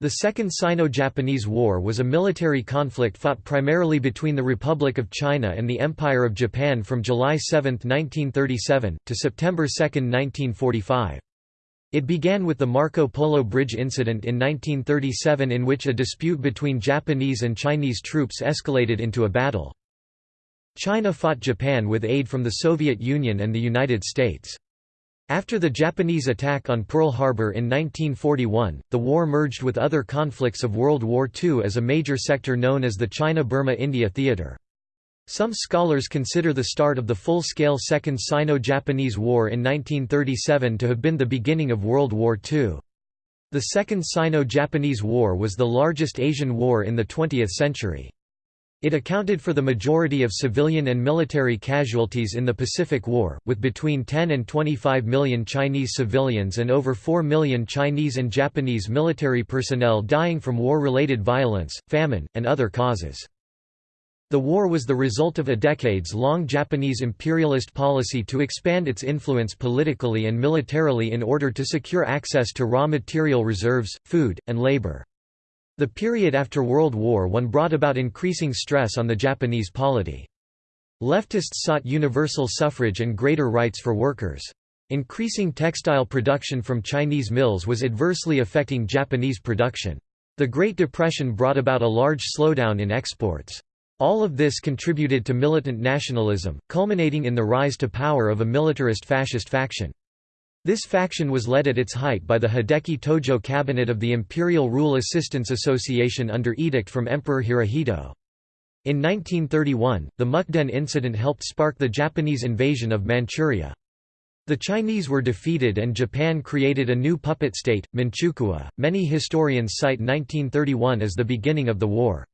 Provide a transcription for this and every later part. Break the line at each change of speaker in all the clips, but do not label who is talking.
The Second Sino-Japanese War was a military conflict fought primarily between the Republic of China and the Empire of Japan from July 7, 1937, to September 2, 1945. It began with the Marco Polo Bridge incident in 1937 in which a dispute between Japanese and Chinese troops escalated into a battle. China fought Japan with aid from the Soviet Union and the United States. After the Japanese attack on Pearl Harbor in 1941, the war merged with other conflicts of World War II as a major sector known as the China-Burma-India Theater. Some scholars consider the start of the full-scale Second Sino-Japanese War in 1937 to have been the beginning of World War II. The Second Sino-Japanese War was the largest Asian war in the 20th century. It accounted for the majority of civilian and military casualties in the Pacific War, with between 10 and 25 million Chinese civilians and over 4 million Chinese and Japanese military personnel dying from war-related violence, famine, and other causes. The war was the result of a decades-long Japanese imperialist policy to expand its influence politically and militarily in order to secure access to raw material reserves, food, and labor. The period after World War I brought about increasing stress on the Japanese polity. Leftists sought universal suffrage and greater rights for workers. Increasing textile production from Chinese mills was adversely affecting Japanese production. The Great Depression brought about a large slowdown in exports. All of this contributed to militant nationalism, culminating in the rise to power of a militarist fascist faction. This faction was led at its height by the Hideki Tojo cabinet of the Imperial Rule Assistance Association under edict from Emperor Hirohito. In 1931, the Mukden incident helped spark the Japanese invasion of Manchuria. The Chinese were defeated and Japan created a new puppet state, Manchukuo. Many historians cite 1931 as the beginning of the war.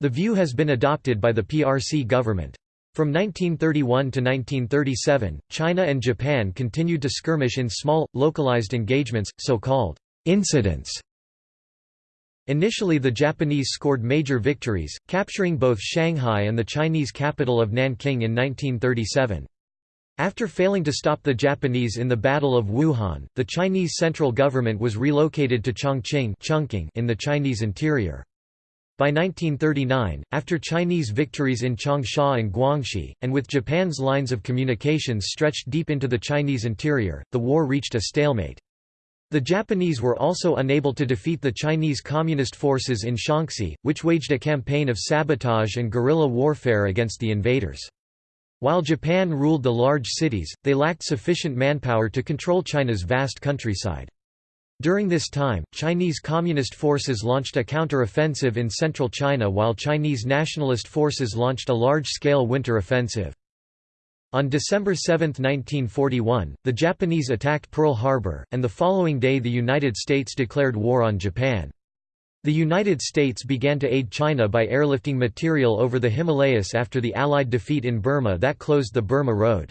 The view has been adopted by the PRC government. From 1931 to 1937, China and Japan continued to skirmish in small, localized engagements, so-called incidents. Initially the Japanese scored major victories, capturing both Shanghai and the Chinese capital of Nanking in 1937. After failing to stop the Japanese in the Battle of Wuhan, the Chinese central government was relocated to Chongqing in the Chinese interior. By 1939, after Chinese victories in Changsha and Guangxi, and with Japan's lines of communications stretched deep into the Chinese interior, the war reached a stalemate. The Japanese were also unable to defeat the Chinese Communist forces in Shaanxi, which waged a campaign of sabotage and guerrilla warfare against the invaders. While Japan ruled the large cities, they lacked sufficient manpower to control China's vast countryside. During this time, Chinese Communist forces launched a counter-offensive in central China while Chinese nationalist forces launched a large-scale winter offensive. On December 7, 1941, the Japanese attacked Pearl Harbor, and the following day the United States declared war on Japan. The United States began to aid China by airlifting material over the Himalayas after the Allied defeat in Burma that closed the Burma Road.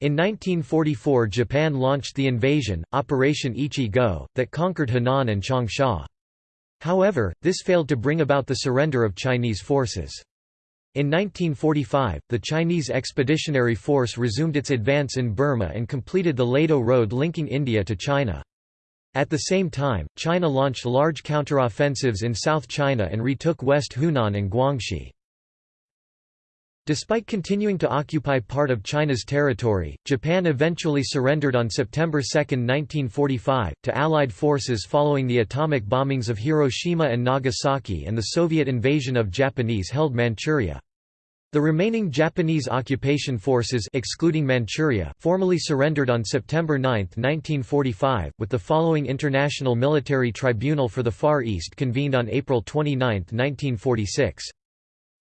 In 1944 Japan launched the invasion, Operation Ichi-Go, that conquered Henan and Changsha. However, this failed to bring about the surrender of Chinese forces. In 1945, the Chinese Expeditionary Force resumed its advance in Burma and completed the Ledo Road linking India to China. At the same time, China launched large counteroffensives in South China and retook West Hunan and Guangxi. Despite continuing to occupy part of China's territory, Japan eventually surrendered on September 2, 1945, to Allied forces following the atomic bombings of Hiroshima and Nagasaki and the Soviet invasion of Japanese-held Manchuria. The remaining Japanese occupation forces excluding Manchuria formally surrendered on September 9, 1945, with the following International Military Tribunal for the Far East convened on April 29, 1946.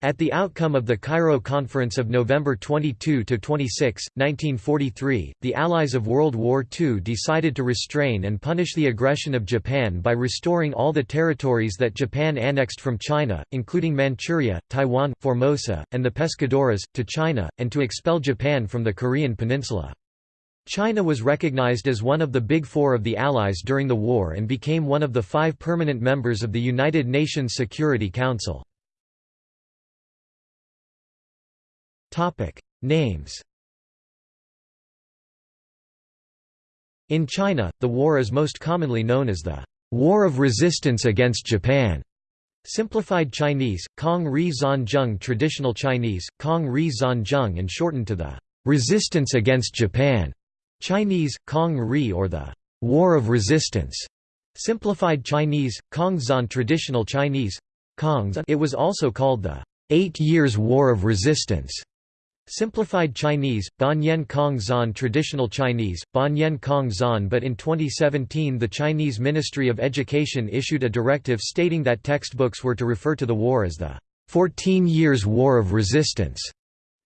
At the outcome of the Cairo Conference of November 22–26, 1943, the Allies of World War II decided to restrain and punish the aggression of Japan by restoring all the territories that Japan annexed from China, including Manchuria, Taiwan, Formosa, and the Pescadores, to China, and to expel Japan from the Korean peninsula. China was recognized as one of the Big Four of the Allies during the war and became one of the five permanent members of the United Nations Security Council. Topic: Names. In China, the war is most commonly known as the War of Resistance against Japan. Simplified Chinese, Kong Ri Zanzheng Traditional Chinese, Kong Ri and shortened to the Resistance against Japan. Chinese, Kong Ri or the War of Resistance. Simplified Chinese, Kongzan Traditional Chinese, Kongzan it was also called the Eight Years' War of Resistance. Simplified Chinese, Banyan Kong Zan Traditional Chinese, Banyan Kong Zan but in 2017 the Chinese Ministry of Education issued a directive stating that textbooks were to refer to the war as the 14 Years' War of Resistance.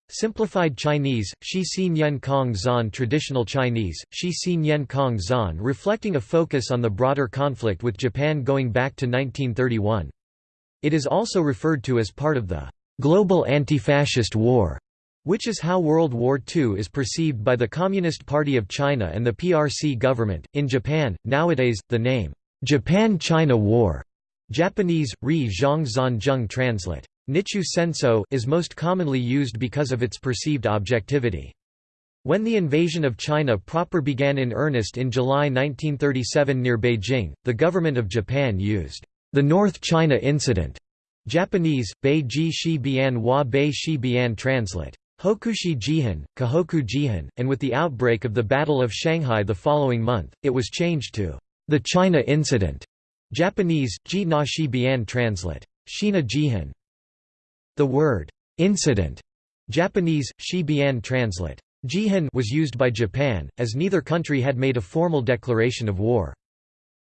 Simplified Chinese, Shi Xin Yen Kong Zan Traditional Chinese, Shi Xin Yen Kong Zan reflecting a focus on the broader conflict with Japan going back to 1931. It is also referred to as part of the global anti-fascist war which is how World War II is perceived by the Communist Party of China and the PRC government. In Japan, nowadays, the name, Japan-China War Japanese, Ri Zhang Zanzheng translate. Nichu Senso is most commonly used because of its perceived objectivity. When the invasion of China proper began in earnest in July 1937 near Beijing, the government of Japan used the North China Incident Japanese, Beiji Shi Bian wa Bei Shi Bian translate. Hokushi Jihan, Kahoku Jihan, and with the outbreak of the Battle of Shanghai the following month, it was changed to the China Incident. Japanese, Ji na shi bian translate. Shina Jihan. The word incident, Japanese, shi bian translate. Jihan was used by Japan, as neither country had made a formal declaration of war.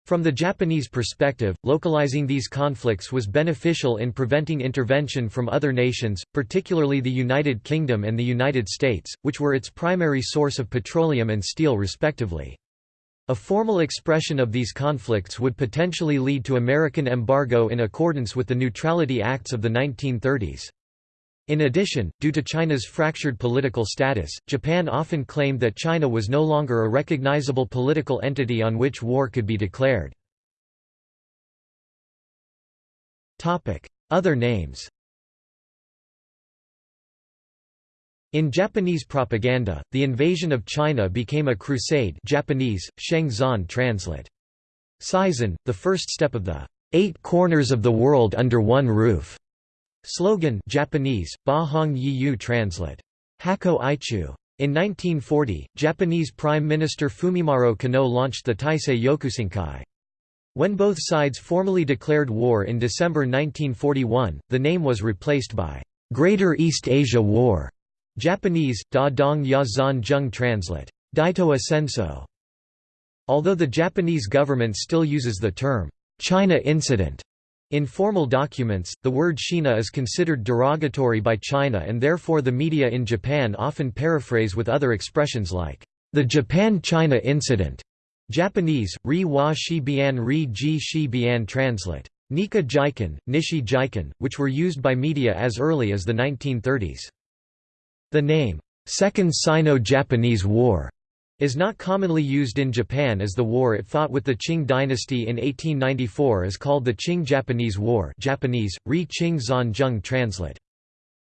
From the Japanese perspective, localizing these conflicts was beneficial in preventing intervention from other nations, particularly the United Kingdom and the United States, which were its primary source of petroleum and steel respectively. A formal expression of these conflicts would potentially lead to American embargo in accordance with the Neutrality Acts of the 1930s. In addition, due to China's fractured political status, Japan often claimed that China was no longer a recognizable political entity on which war could be declared. Other names In Japanese propaganda, the invasion of China became a crusade Japanese, Shengzan translate. Seizen, the first step of the Eight Corners of the World Under One Roof Slogan Japanese, Ba Hong Yi translate. Hako Aichu. In 1940, Japanese Prime Minister Fumimaro Konoe launched the Taisei Yokusankai. When both sides formally declared war in December 1941, the name was replaced by Greater East Asia War. Japanese, Da Dong Ya Zan Jung translate. Daito Senso. Although the Japanese government still uses the term, China Incident, in formal documents, the word Shina is considered derogatory by China and therefore the media in Japan often paraphrase with other expressions like, the Japan-China incident. Japanese, ri wa shi bian ri ji shi bian translate. Nika Jiken, Nishi Jiken, which were used by media as early as the 1930s. The name, Second Sino-Japanese War, is not commonly used in Japan as the war it fought with the Qing dynasty in 1894 is called the Qing-Japanese War Japanese, Ri Qing Zan translate.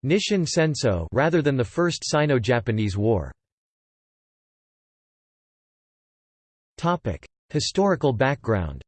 Nishin Senso rather than the First Sino-Japanese War. Historical background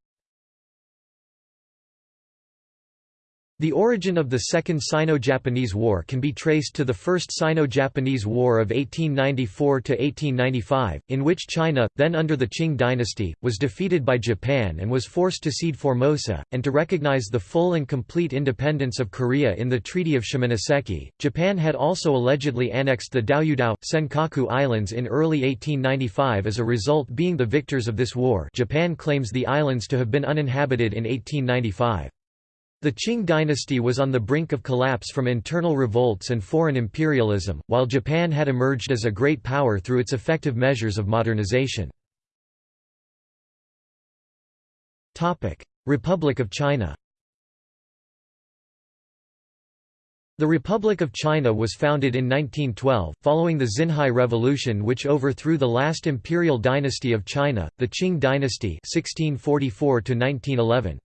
The origin of the Second Sino-Japanese War can be traced to the First Sino-Japanese War of 1894–1895, in which China, then under the Qing dynasty, was defeated by Japan and was forced to cede Formosa, and to recognize the full and complete independence of Korea in the Treaty of Shimonoseki. Japan had also allegedly annexed the Diaoyudao, Senkaku Islands in early 1895 as a result being the victors of this war Japan claims the islands to have been uninhabited in 1895. The Qing dynasty was on the brink of collapse from internal revolts and foreign imperialism, while Japan had emerged as a great power through its effective measures of modernization. Republic of China The Republic of China was founded in 1912, following the Xinhai Revolution which overthrew the last imperial dynasty of China, the Qing dynasty 1644 -1911.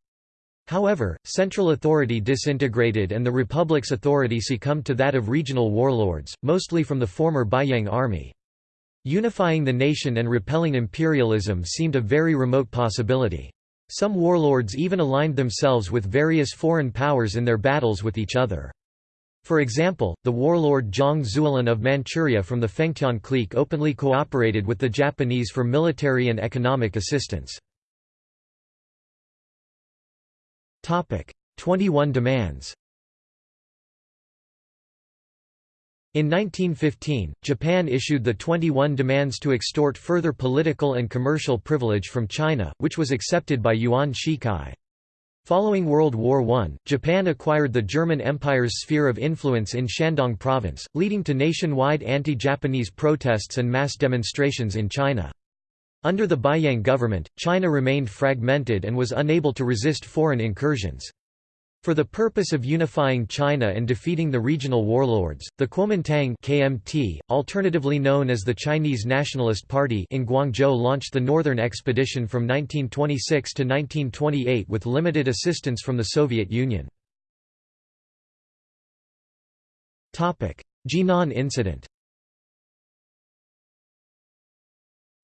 However, central authority disintegrated and the republic's authority succumbed to that of regional warlords, mostly from the former Beiyang army. Unifying the nation and repelling imperialism seemed a very remote possibility. Some warlords even aligned themselves with various foreign powers in their battles with each other. For example, the warlord Zhang Zuolin of Manchuria from the Fengtian clique openly cooperated with the Japanese for military and economic assistance. 21 demands In 1915, Japan issued the 21 demands to extort further political and commercial privilege from China, which was accepted by Yuan Shikai. Following World War I, Japan acquired the German Empire's sphere of influence in Shandong province, leading to nationwide anti-Japanese protests and mass demonstrations in China. Under the Beiyang government, China remained fragmented and was unable to resist foreign incursions. For the purpose of unifying China and defeating the regional warlords, the Kuomintang KMT, alternatively known as the Chinese Nationalist Party in Guangzhou launched the Northern Expedition from 1926 to 1928 with limited assistance from the Soviet Union. Jinan Incident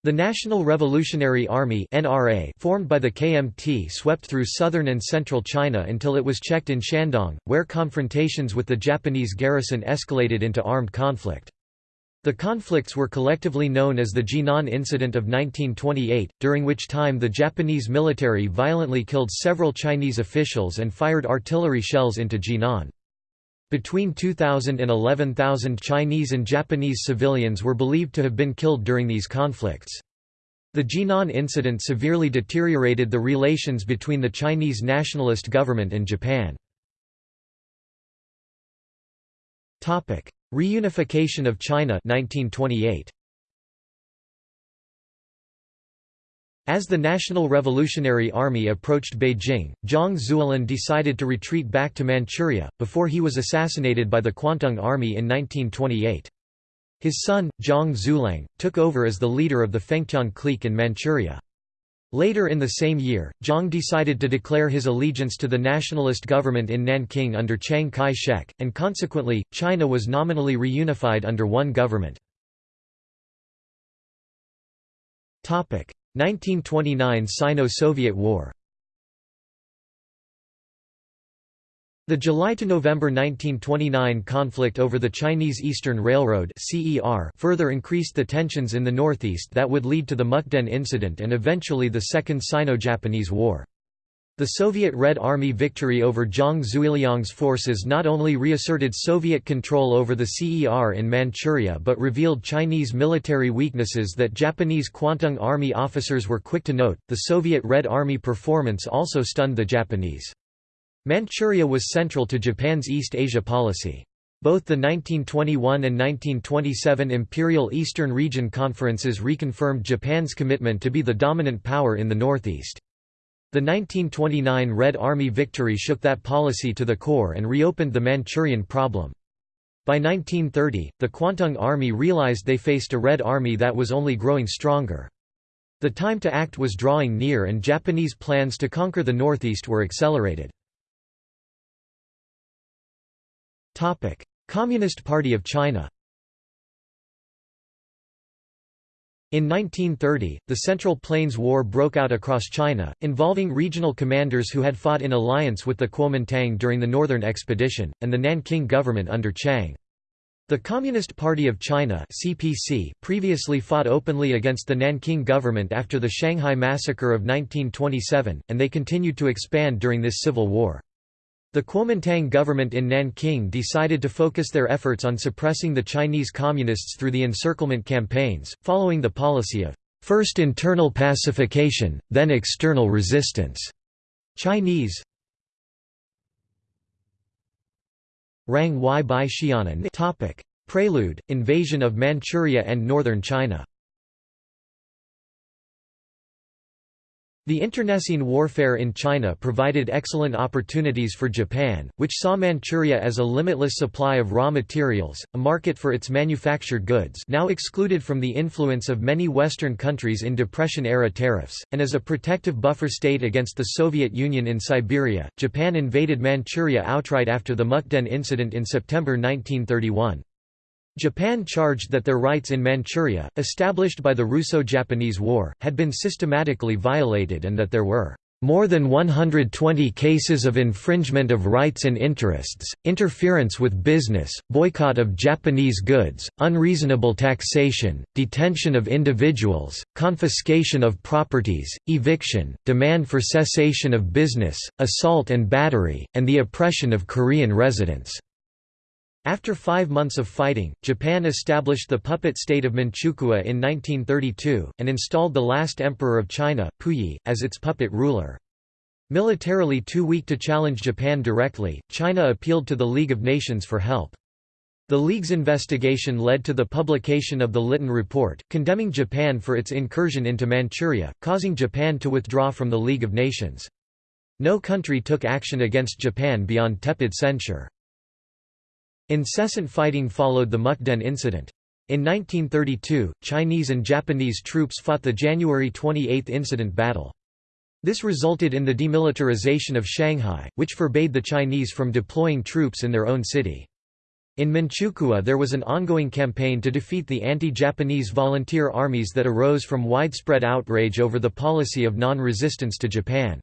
The National Revolutionary Army (NRA), formed by the KMT, swept through southern and central China until it was checked in Shandong, where confrontations with the Japanese garrison escalated into armed conflict. The conflicts were collectively known as the Jinan Incident of 1928, during which time the Japanese military violently killed several Chinese officials and fired artillery shells into Jinan. Between 2,000 and 11,000 Chinese and Japanese civilians were believed to have been killed during these conflicts. The Jinan incident severely deteriorated the relations between the Chinese nationalist government and Japan. Reunification of China 1928. As the National Revolutionary Army approached Beijing, Zhang Zuolin decided to retreat back to Manchuria, before he was assassinated by the Kwantung Army in 1928. His son, Zhang Xueliang, took over as the leader of the Fengtian clique in Manchuria. Later in the same year, Zhang decided to declare his allegiance to the nationalist government in Nanking under Chiang Kai-shek, and consequently, China was nominally reunified under one government. 1929 Sino-Soviet War The July to November 1929 conflict over the Chinese Eastern Railroad further increased the tensions in the northeast that would lead to the Mukden incident and eventually the Second Sino-Japanese War. The Soviet Red Army victory over Zhang Xueliang's forces not only reasserted Soviet control over the CER in Manchuria but revealed Chinese military weaknesses that Japanese Kwantung Army officers were quick to note. The Soviet Red Army performance also stunned the Japanese. Manchuria was central to Japan's East Asia policy. Both the 1921 and 1927 Imperial Eastern Region conferences reconfirmed Japan's commitment to be the dominant power in the Northeast. The 1929 Red Army victory shook that policy to the core and reopened the Manchurian problem. By 1930, the Kwantung Army realized they faced a Red Army that was only growing stronger. The time to act was drawing near and Japanese plans to conquer the Northeast were accelerated. Communist Party of China In 1930, the Central Plains War broke out across China, involving regional commanders who had fought in alliance with the Kuomintang during the Northern Expedition, and the Nanking government under Chiang. The Communist Party of China CPC previously fought openly against the Nanking government after the Shanghai Massacre of 1927, and they continued to expand during this civil war. The Kuomintang government in Nanking decided to focus their efforts on suppressing the Chinese Communists through the encirclement campaigns, following the policy of first internal pacification, then external resistance. Chinese Rang Y Bai Topic Prelude Invasion of Manchuria and northern China The internecine warfare in China provided excellent opportunities for Japan, which saw Manchuria as a limitless supply of raw materials, a market for its manufactured goods now excluded from the influence of many Western countries in Depression-era tariffs, and as a protective buffer state against the Soviet Union in Siberia. Japan invaded Manchuria outright after the Mukden incident in September 1931. Japan charged that their rights in Manchuria, established by the Russo-Japanese War, had been systematically violated and that there were more than 120 cases of infringement of rights and interests, interference with business, boycott of Japanese goods, unreasonable taxation, detention of individuals, confiscation of properties, eviction, demand for cessation of business, assault and battery, and the oppression of Korean residents. After five months of fighting, Japan established the puppet state of Manchukuo in 1932, and installed the last emperor of China, Puyi, as its puppet ruler. Militarily too weak to challenge Japan directly, China appealed to the League of Nations for help. The League's investigation led to the publication of the Lytton Report, condemning Japan for its incursion into Manchuria, causing Japan to withdraw from the League of Nations. No country took action against Japan beyond tepid censure. Incessant fighting followed the Mukden incident. In 1932, Chinese and Japanese troops fought the January 28 incident battle. This resulted in the demilitarization of Shanghai, which forbade the Chinese from deploying troops in their own city. In Manchukuo there was an ongoing campaign to defeat the anti-Japanese volunteer armies that arose from widespread outrage over the policy of non-resistance to Japan.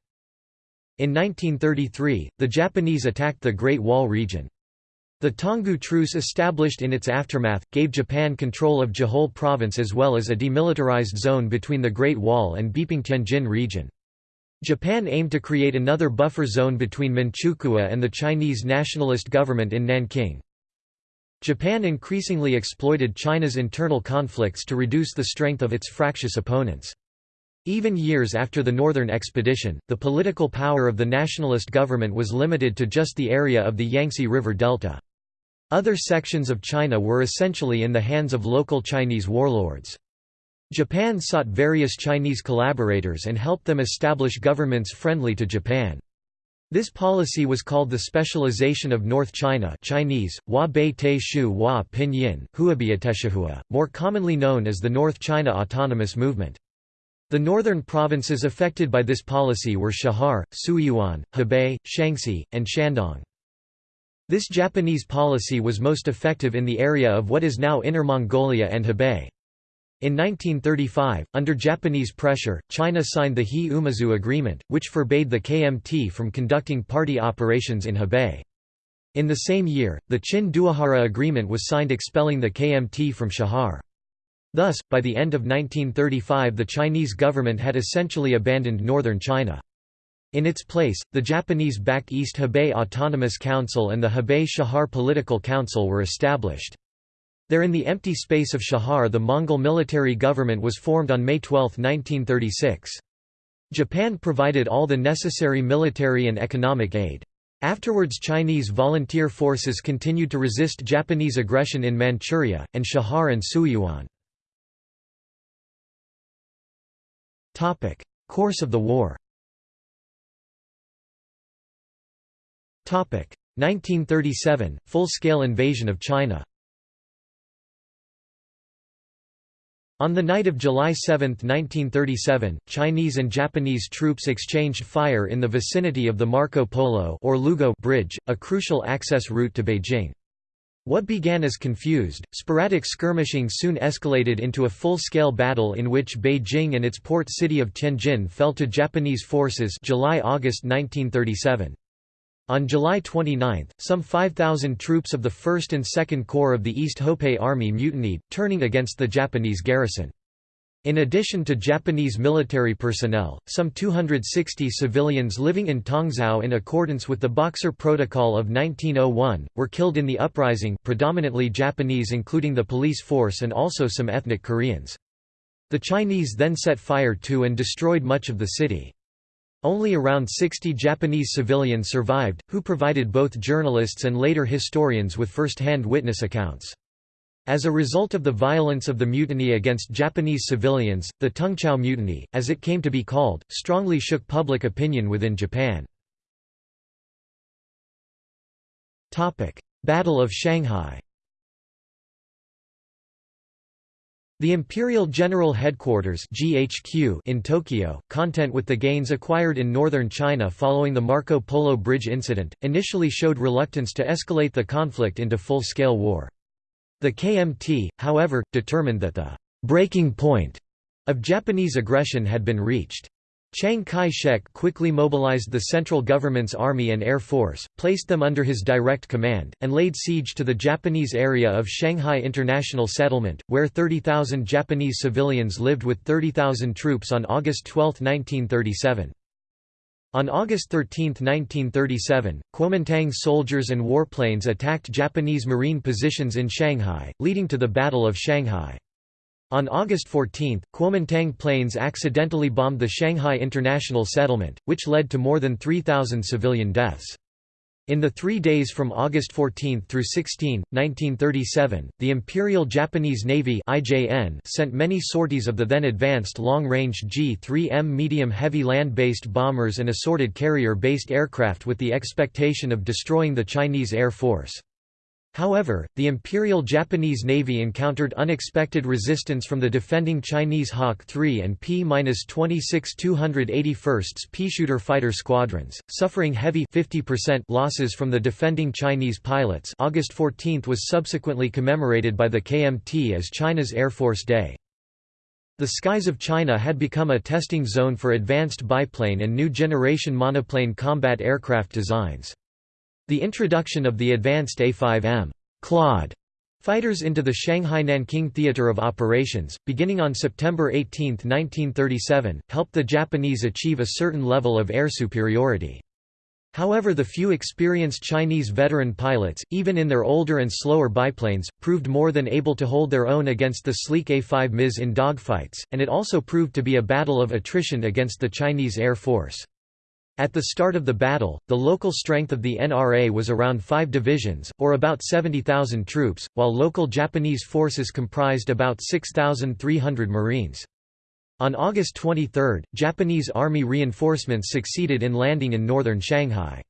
In 1933, the Japanese attacked the Great Wall region. The Tanggu Truce established in its aftermath, gave Japan control of Jehol province as well as a demilitarized zone between the Great Wall and Beiping-Tianjin region. Japan aimed to create another buffer zone between Manchukuo and the Chinese nationalist government in Nanking. Japan increasingly exploited China's internal conflicts to reduce the strength of its fractious opponents. Even years after the Northern Expedition, the political power of the nationalist government was limited to just the area of the Yangtze River Delta. Other sections of China were essentially in the hands of local Chinese warlords. Japan sought various Chinese collaborators and helped them establish governments friendly to Japan. This policy was called the Specialization of North China Chinese, Hua Bei Te Shu Hua Pinyin, more commonly known as the North China Autonomous Movement. The northern provinces affected by this policy were Chahar, Suiyuan, Hebei, Shaanxi, and Shandong. This Japanese policy was most effective in the area of what is now Inner Mongolia and Hebei. In 1935, under Japanese pressure, China signed the He-Umezu Agreement, which forbade the KMT from conducting party operations in Hebei. In the same year, the Chin-Doihara Agreement was signed expelling the KMT from Chahar. Thus, by the end of 1935 the Chinese government had essentially abandoned northern China. In its place, the Japanese-backed East Hebei Autonomous Council and the Hebei Chahar Political Council were established. There in the empty space of Chahar the Mongol military government was formed on May 12, 1936. Japan provided all the necessary military and economic aid. Afterwards Chinese volunteer forces continued to resist Japanese aggression in Manchuria, and Chahar and Suiyuan. Course of the war 1937 – Full-scale invasion of China On the night of July 7, 1937, Chinese and Japanese troops exchanged fire in the vicinity of the Marco Polo or Lugou Bridge, a crucial access route to Beijing. What began as confused, sporadic skirmishing soon escalated into a full-scale battle in which Beijing and its port city of Tianjin fell to Japanese forces July-August 1937. On July 29, some 5,000 troops of the 1st and 2nd Corps of the East Hopei Army mutinied, turning against the Japanese garrison. In addition to Japanese military personnel, some 260 civilians living in Tongzhou in accordance with the Boxer Protocol of 1901, were killed in the uprising predominantly Japanese including the police force and also some ethnic Koreans. The Chinese then set fire to and destroyed much of the city. Only around 60 Japanese civilians survived, who provided both journalists and later historians with first-hand witness accounts. As a result of the violence of the mutiny against Japanese civilians, the Tungchao Mutiny, as it came to be called, strongly shook public opinion within Japan. Battle of Shanghai The Imperial General Headquarters (GHQ) in Tokyo, content with the gains acquired in northern China following the Marco Polo Bridge incident, initially showed reluctance to escalate the conflict into full-scale war. The KMT, however, determined that the breaking point of Japanese aggression had been reached. Chiang Kai-shek quickly mobilized the central government's army and air force, placed them under his direct command, and laid siege to the Japanese area of Shanghai International Settlement, where 30,000 Japanese civilians lived with 30,000 troops on August 12, 1937. On August 13, 1937, Kuomintang soldiers and warplanes attacked Japanese marine positions in Shanghai, leading to the Battle of Shanghai. On August 14, Kuomintang planes accidentally bombed the Shanghai International Settlement, which led to more than 3,000 civilian deaths. In the three days from August 14 through 16, 1937, the Imperial Japanese Navy IJN sent many sorties of the then advanced long-range G-3M medium-heavy land-based bombers and assorted carrier-based aircraft with the expectation of destroying the Chinese Air Force. However, the Imperial Japanese Navy encountered unexpected resistance from the defending Chinese Hawk 3 and P-26 281st Peashooter fighter squadrons, suffering heavy 50% losses from the defending Chinese pilots August 14 was subsequently commemorated by the KMT as China's Air Force Day. The skies of China had become a testing zone for advanced biplane and new generation monoplane combat aircraft designs. The introduction of the advanced A-5M Claude fighters into the Shanghai Nanking Theater of Operations, beginning on September 18, 1937, helped the Japanese achieve a certain level of air superiority. However the few experienced Chinese veteran pilots, even in their older and slower biplanes, proved more than able to hold their own against the sleek A-5 MIS in dogfights, and it also proved to be a battle of attrition against the Chinese Air Force. At the start of the battle, the local strength of the NRA was around five divisions, or about 70,000 troops, while local Japanese forces comprised about 6,300 Marines. On August 23, Japanese Army reinforcements succeeded in landing in northern Shanghai.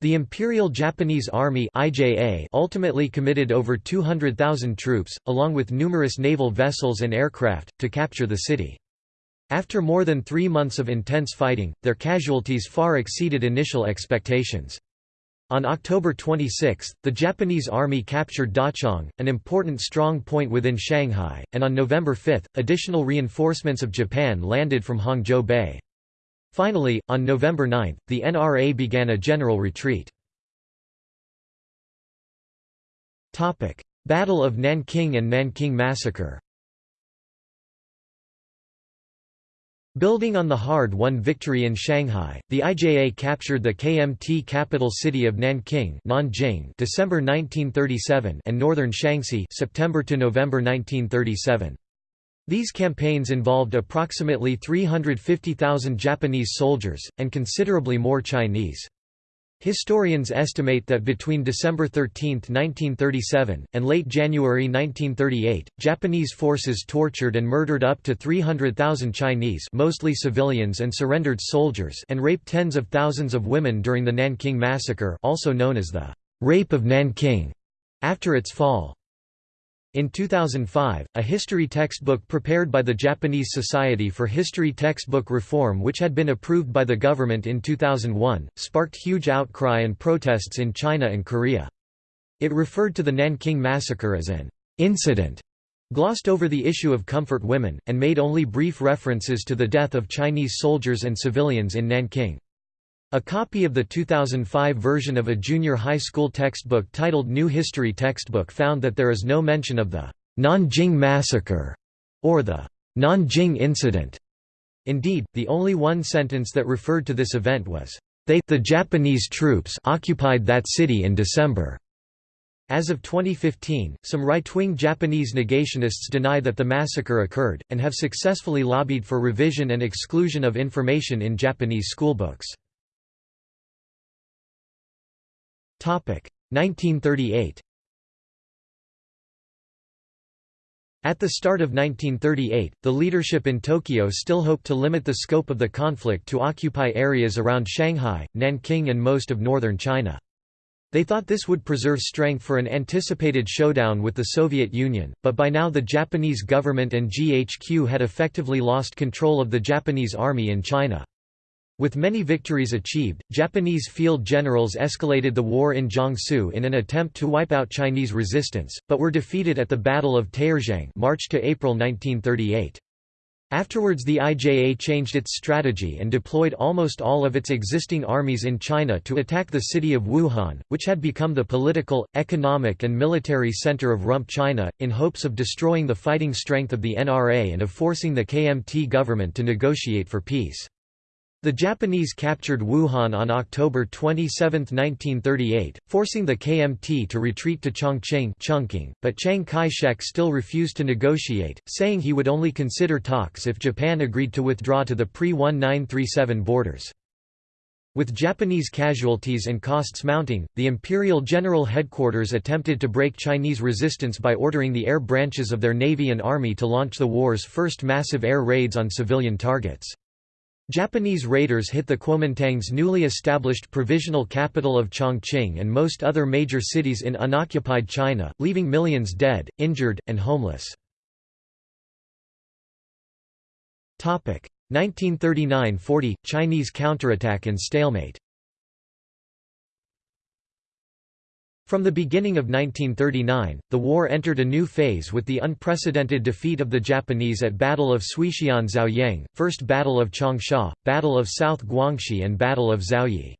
The Imperial Japanese Army IJA ultimately committed over 200,000 troops, along with numerous naval vessels and aircraft, to capture the city. After more than three months of intense fighting, their casualties far exceeded initial expectations. On October 26, the Japanese army captured Dachang, an important strong point within Shanghai, and on November 5, additional reinforcements of Japan landed from Hangzhou Bay. Finally, on November 9, the NRA began a general retreat. Battle of Nanking and Nanking Massacre Building on the hard-won victory in Shanghai, the IJA captured the KMT capital city of Nanking Nanjing December 1937 and northern Shaanxi September to November 1937. These campaigns involved approximately 350,000 Japanese soldiers, and considerably more Chinese. Historians estimate that between December 13, 1937, and late January 1938, Japanese forces tortured and murdered up to 300,000 Chinese mostly civilians and surrendered soldiers and raped tens of thousands of women during the Nanking Massacre also known as the «Rape of Nanking» after its fall. In 2005, a history textbook prepared by the Japanese Society for History Textbook Reform which had been approved by the government in 2001, sparked huge outcry and protests in China and Korea. It referred to the Nanking Massacre as an «incident», glossed over the issue of comfort women, and made only brief references to the death of Chinese soldiers and civilians in Nanking. A copy of the 2005 version of a junior high school textbook titled New History Textbook found that there is no mention of the Nanjing Massacre or the Nanjing Incident. Indeed, the only one sentence that referred to this event was, "...they the Japanese troops occupied that city in December." As of 2015, some right-wing Japanese negationists deny that the massacre occurred, and have successfully lobbied for revision and exclusion of information in Japanese schoolbooks. 1938 At the start of 1938, the leadership in Tokyo still hoped to limit the scope of the conflict to occupy areas around Shanghai, Nanking and most of northern China. They thought this would preserve strength for an anticipated showdown with the Soviet Union, but by now the Japanese government and GHQ had effectively lost control of the Japanese army in China. With many victories achieved, Japanese field generals escalated the war in Jiangsu in an attempt to wipe out Chinese resistance, but were defeated at the Battle of Taierzhuang March to April 1938. Afterwards the IJA changed its strategy and deployed almost all of its existing armies in China to attack the city of Wuhan, which had become the political, economic and military center of Rump China, in hopes of destroying the fighting strength of the NRA and of forcing the KMT government to negotiate for peace. The Japanese captured Wuhan on October 27, 1938, forcing the KMT to retreat to Chongqing Chungking, but Chiang Kai-shek still refused to negotiate, saying he would only consider talks if Japan agreed to withdraw to the pre-1937 borders. With Japanese casualties and costs mounting, the Imperial General Headquarters attempted to break Chinese resistance by ordering the air branches of their navy and army to launch the war's first massive air raids on civilian targets. Japanese raiders hit the Kuomintang's newly established provisional capital of Chongqing and most other major cities in unoccupied China, leaving millions dead, injured, and homeless. 1939–40 – Chinese counterattack and stalemate From the beginning of 1939, the war entered a new phase with the unprecedented defeat of the Japanese at Battle of Suixian Zaoyang, First Battle of Changsha, Battle of South Guangxi and Battle of Zaoyi.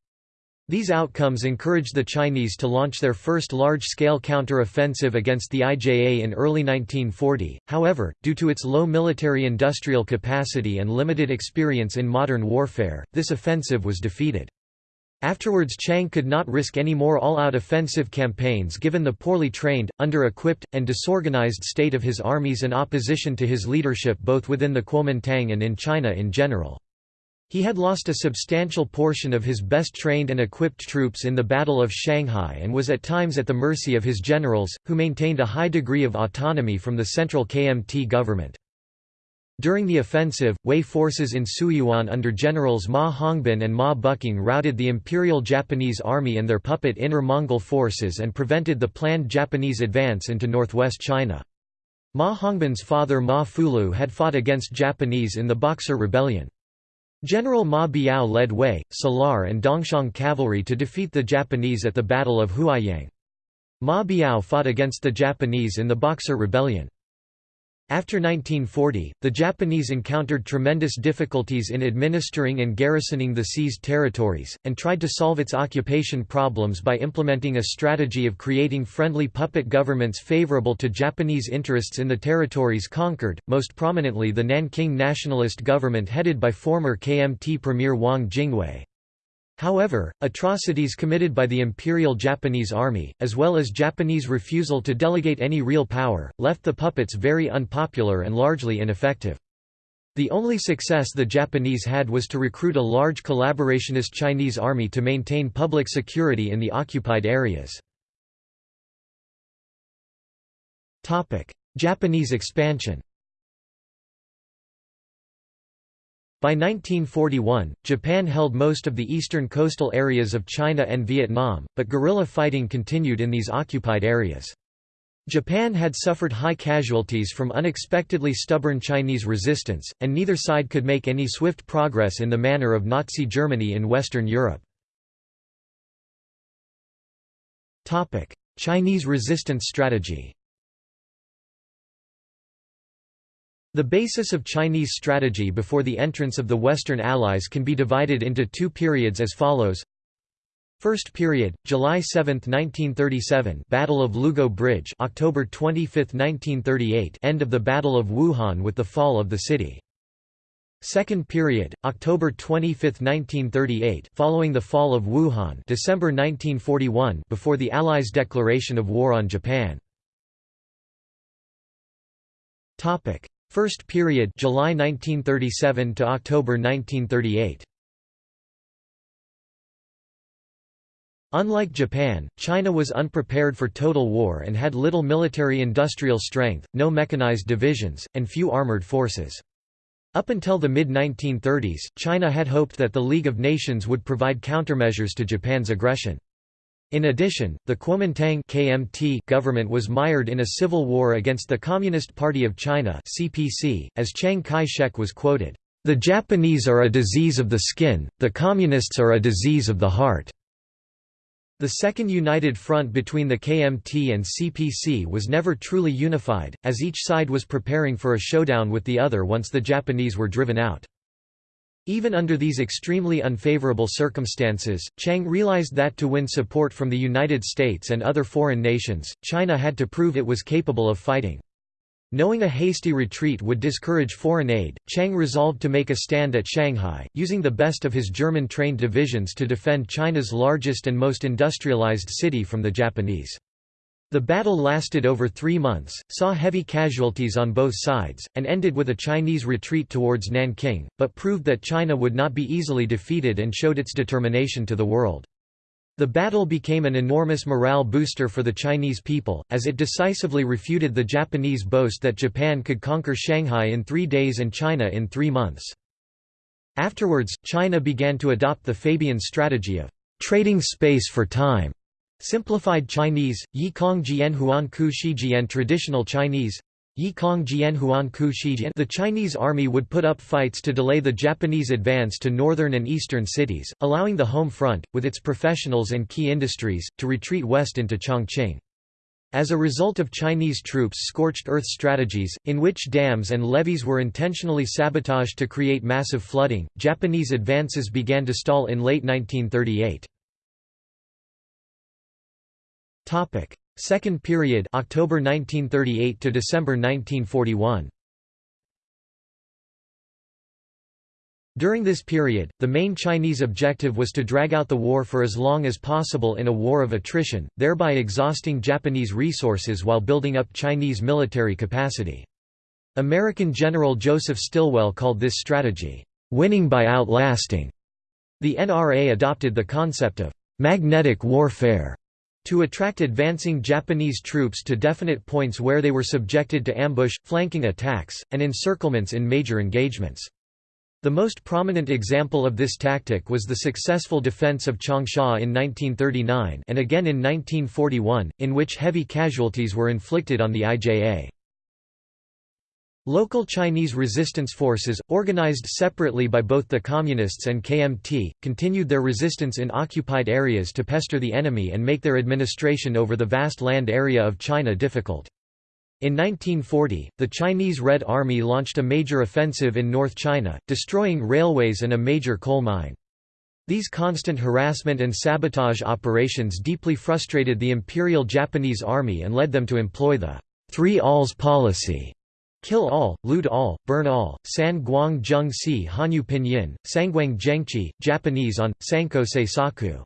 These outcomes encouraged the Chinese to launch their first large-scale counter-offensive against the IJA in early 1940, however, due to its low military industrial capacity and limited experience in modern warfare, this offensive was defeated. Afterwards Chiang could not risk any more all-out offensive campaigns given the poorly trained, under-equipped, and disorganized state of his armies and opposition to his leadership both within the Kuomintang and in China in general. He had lost a substantial portion of his best trained and equipped troops in the Battle of Shanghai and was at times at the mercy of his generals, who maintained a high degree of autonomy from the central KMT government. During the offensive, Hui forces in Suiyuan under generals Ma Hongbin and Ma Buqing routed the Imperial Japanese Army and their puppet Inner Mongol forces and prevented the planned Japanese advance into northwest China. Ma Hongbin's father Ma Fulu had fought against Japanese in the Boxer Rebellion. General Ma Biao led Hui, Salar and Dongxiang cavalry to defeat the Japanese at the Battle of Huaiyang. Ma Biao fought against the Japanese in the Boxer Rebellion. After 1940, the Japanese encountered tremendous difficulties in administering and garrisoning the seized territories, and tried to solve its occupation problems by implementing a strategy of creating friendly puppet governments favorable to Japanese interests in the territories conquered, most prominently the Nanking nationalist government headed by former KMT Premier Wang Jingwei. However, atrocities committed by the Imperial Japanese Army, as well as Japanese refusal to delegate any real power, left the puppets very unpopular and largely ineffective. The only success the Japanese had was to recruit a large collaborationist Chinese army to maintain public security in the occupied areas. Japanese expansion By 1941, Japan held most of the eastern coastal areas of China and Vietnam, but guerrilla fighting continued in these occupied areas. Japan had suffered high casualties from unexpectedly stubborn Chinese resistance, and neither side could make any swift progress in the manner of Nazi Germany in Western Europe. Chinese resistance strategy The basis of Chinese strategy before the entrance of the Western Allies can be divided into two periods as follows. First period, July 7, 1937 Battle of Lugou Bridge October 25, 1938 end of the Battle of Wuhan with the fall of the city. Second period, October 25, 1938 following the fall of Wuhan December 1941 before the Allies' declaration of war on Japan. First period July 1937 to October 1938. Unlike Japan, China was unprepared for total war and had little military industrial strength, no mechanized divisions, and few armored forces. Up until the mid-1930s, China had hoped that the League of Nations would provide countermeasures to Japan's aggression. In addition, the Kuomintang KMT government was mired in a civil war against the Communist Party of China CPC, as Chiang Kai-shek was quoted, "...the Japanese are a disease of the skin, the Communists are a disease of the heart." The Second United Front between the KMT and CPC was never truly unified, as each side was preparing for a showdown with the other once the Japanese were driven out. Even under these extremely unfavorable circumstances, Chiang realized that to win support from the United States and other foreign nations, China had to prove it was capable of fighting. Knowing a hasty retreat would discourage foreign aid, Chiang resolved to make a stand at Shanghai, using the best of his German-trained divisions to defend China's largest and most industrialized city from the Japanese. The battle lasted over three months, saw heavy casualties on both sides, and ended with a Chinese retreat towards Nanking, but proved that China would not be easily defeated and showed its determination to the world. The battle became an enormous morale booster for the Chinese people, as it decisively refuted the Japanese boast that Japan could conquer Shanghai in three days and China in three months. Afterwards, China began to adopt the Fabian strategy of trading space for time. Simplified Chinese, Yikong Jian Huan Ku Shijian Traditional Chinese, Yi Kong Jian Huan Ku Shijian the Chinese army would put up fights to delay the Japanese advance to northern and eastern cities, allowing the home front, with its professionals and key industries, to retreat west into Chongqing. As a result of Chinese troops' scorched earth strategies, in which dams and levees were intentionally sabotaged to create massive flooding, Japanese advances began to stall in late 1938. Second period October 1938 to December 1941. During this period, the main Chinese objective was to drag out the war for as long as possible in a war of attrition, thereby exhausting Japanese resources while building up Chinese military capacity. American General Joseph Stilwell called this strategy, "...winning by outlasting." The NRA adopted the concept of "...magnetic warfare." To attract advancing Japanese troops to definite points where they were subjected to ambush, flanking attacks, and encirclements in major engagements. The most prominent example of this tactic was the successful defense of Changsha in 1939 and again in 1941, in which heavy casualties were inflicted on the IJA. Local Chinese resistance forces, organized separately by both the Communists and KMT, continued their resistance in occupied areas to pester the enemy and make their administration over the vast land area of China difficult. In 1940, the Chinese Red Army launched a major offensive in North China, destroying railways and a major coal mine. These constant harassment and sabotage operations deeply frustrated the Imperial Japanese Army and led them to employ the Three Alls policy Kill all, loot all, burn all, San Guang Zheng Si Hanyu Pinyin, Sangguang Zhengqi, Japanese on, Sanko Seisaku.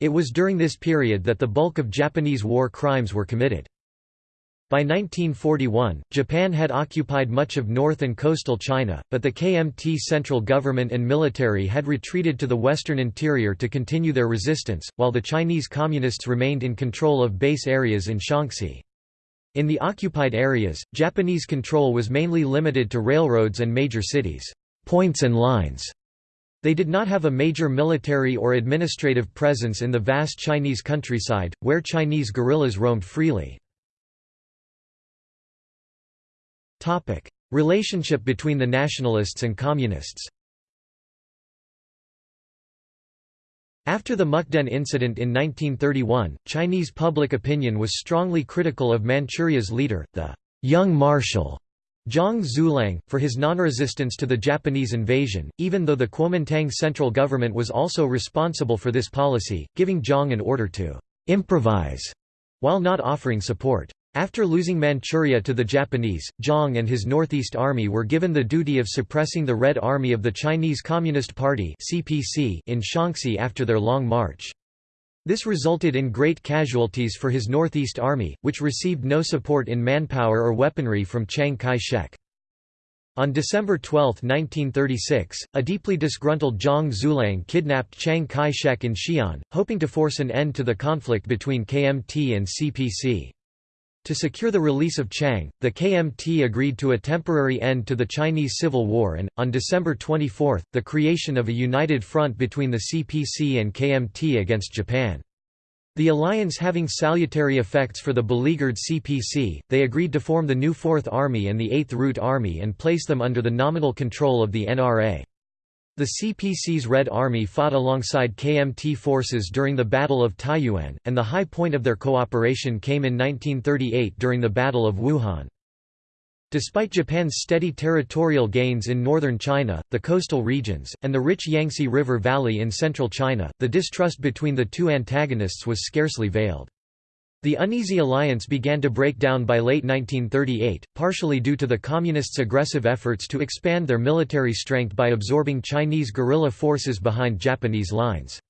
It was during this period that the bulk of Japanese war crimes were committed. By 1941, Japan had occupied much of north and coastal China, but the KMT central government and military had retreated to the western interior to continue their resistance, while the Chinese Communists remained in control of base areas in Shaanxi. In the occupied areas, Japanese control was mainly limited to railroads and major cities, points and lines. They did not have a major military or administrative presence in the vast Chinese countryside, where Chinese guerrillas roamed freely. Relationship between the nationalists and communists After the Mukden incident in 1931, Chinese public opinion was strongly critical of Manchuria's leader, the «young marshal» Zhang Xueliang, for his non-resistance to the Japanese invasion, even though the Kuomintang central government was also responsible for this policy, giving Zhang an order to «improvise» while not offering support. After losing Manchuria to the Japanese, Zhang and his Northeast Army were given the duty of suppressing the Red Army of the Chinese Communist Party in Shaanxi after their long march. This resulted in great casualties for his Northeast Army, which received no support in manpower or weaponry from Chiang Kai-shek. On December 12, 1936, a deeply disgruntled Zhang Xueliang kidnapped Chiang Kai-shek in Xi'an, hoping to force an end to the conflict between KMT and CPC. To secure the release of Chiang, the KMT agreed to a temporary end to the Chinese Civil War and, on December 24, the creation of a united front between the CPC and KMT against Japan. The alliance having salutary effects for the beleaguered CPC, they agreed to form the new Fourth Army and the Eighth Route Army and place them under the nominal control of the NRA. The CPC's Red Army fought alongside KMT forces during the Battle of Taiyuan, and the high point of their cooperation came in 1938 during the Battle of Wuhan. Despite Japan's steady territorial gains in northern China, the coastal regions, and the rich Yangtze River Valley in central China, the distrust between the two antagonists was scarcely veiled. The uneasy alliance began to break down by late 1938, partially due to the Communists' aggressive efforts to expand their military strength by absorbing Chinese guerrilla forces behind Japanese lines.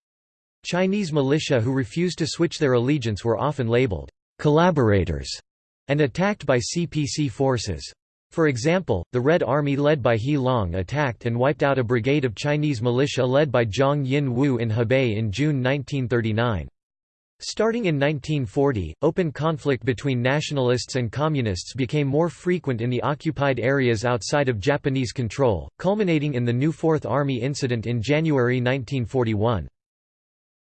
Chinese militia who refused to switch their allegiance were often labeled collaborators and attacked by CPC forces. For example, the Red Army led by He Long attacked and wiped out a brigade of Chinese militia led by Zhang Yin Wu in Hebei in June 1939. Starting in 1940, open conflict between nationalists and communists became more frequent in the occupied areas outside of Japanese control, culminating in the New Fourth Army incident in January 1941.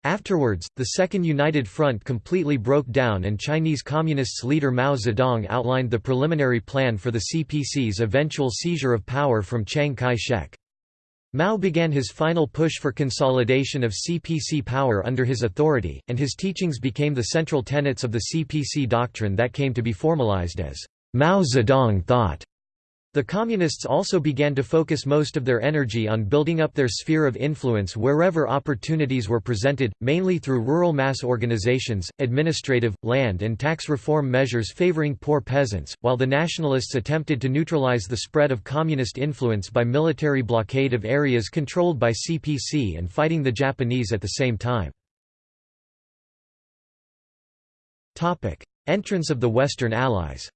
Afterwards, the Second United Front completely broke down and Chinese Communists leader Mao Zedong outlined the preliminary plan for the CPC's eventual seizure of power from Chiang Kai-shek. Mao began his final push for consolidation of CPC power under his authority, and his teachings became the central tenets of the CPC doctrine that came to be formalized as Mao Zedong thought. The Communists also began to focus most of their energy on building up their sphere of influence wherever opportunities were presented, mainly through rural mass organizations, administrative, land and tax reform measures favoring poor peasants, while the Nationalists attempted to neutralize the spread of Communist influence by military blockade of areas controlled by CPC and fighting the Japanese at the same time. Entrance of the Western Allies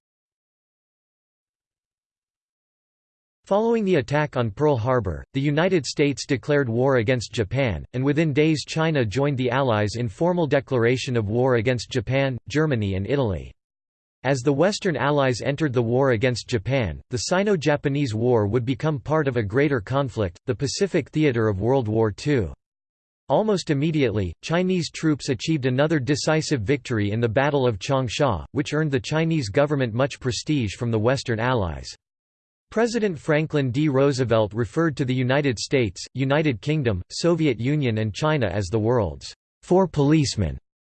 Following the attack on Pearl Harbor, the United States declared war against Japan, and within days China joined the Allies in formal declaration of war against Japan, Germany and Italy. As the Western Allies entered the war against Japan, the Sino-Japanese War would become part of a greater conflict, the Pacific theater of World War II. Almost immediately, Chinese troops achieved another decisive victory in the Battle of Changsha, which earned the Chinese government much prestige from the Western Allies. President Franklin D. Roosevelt referred to the United States, United Kingdom, Soviet Union and China as the world's four policemen,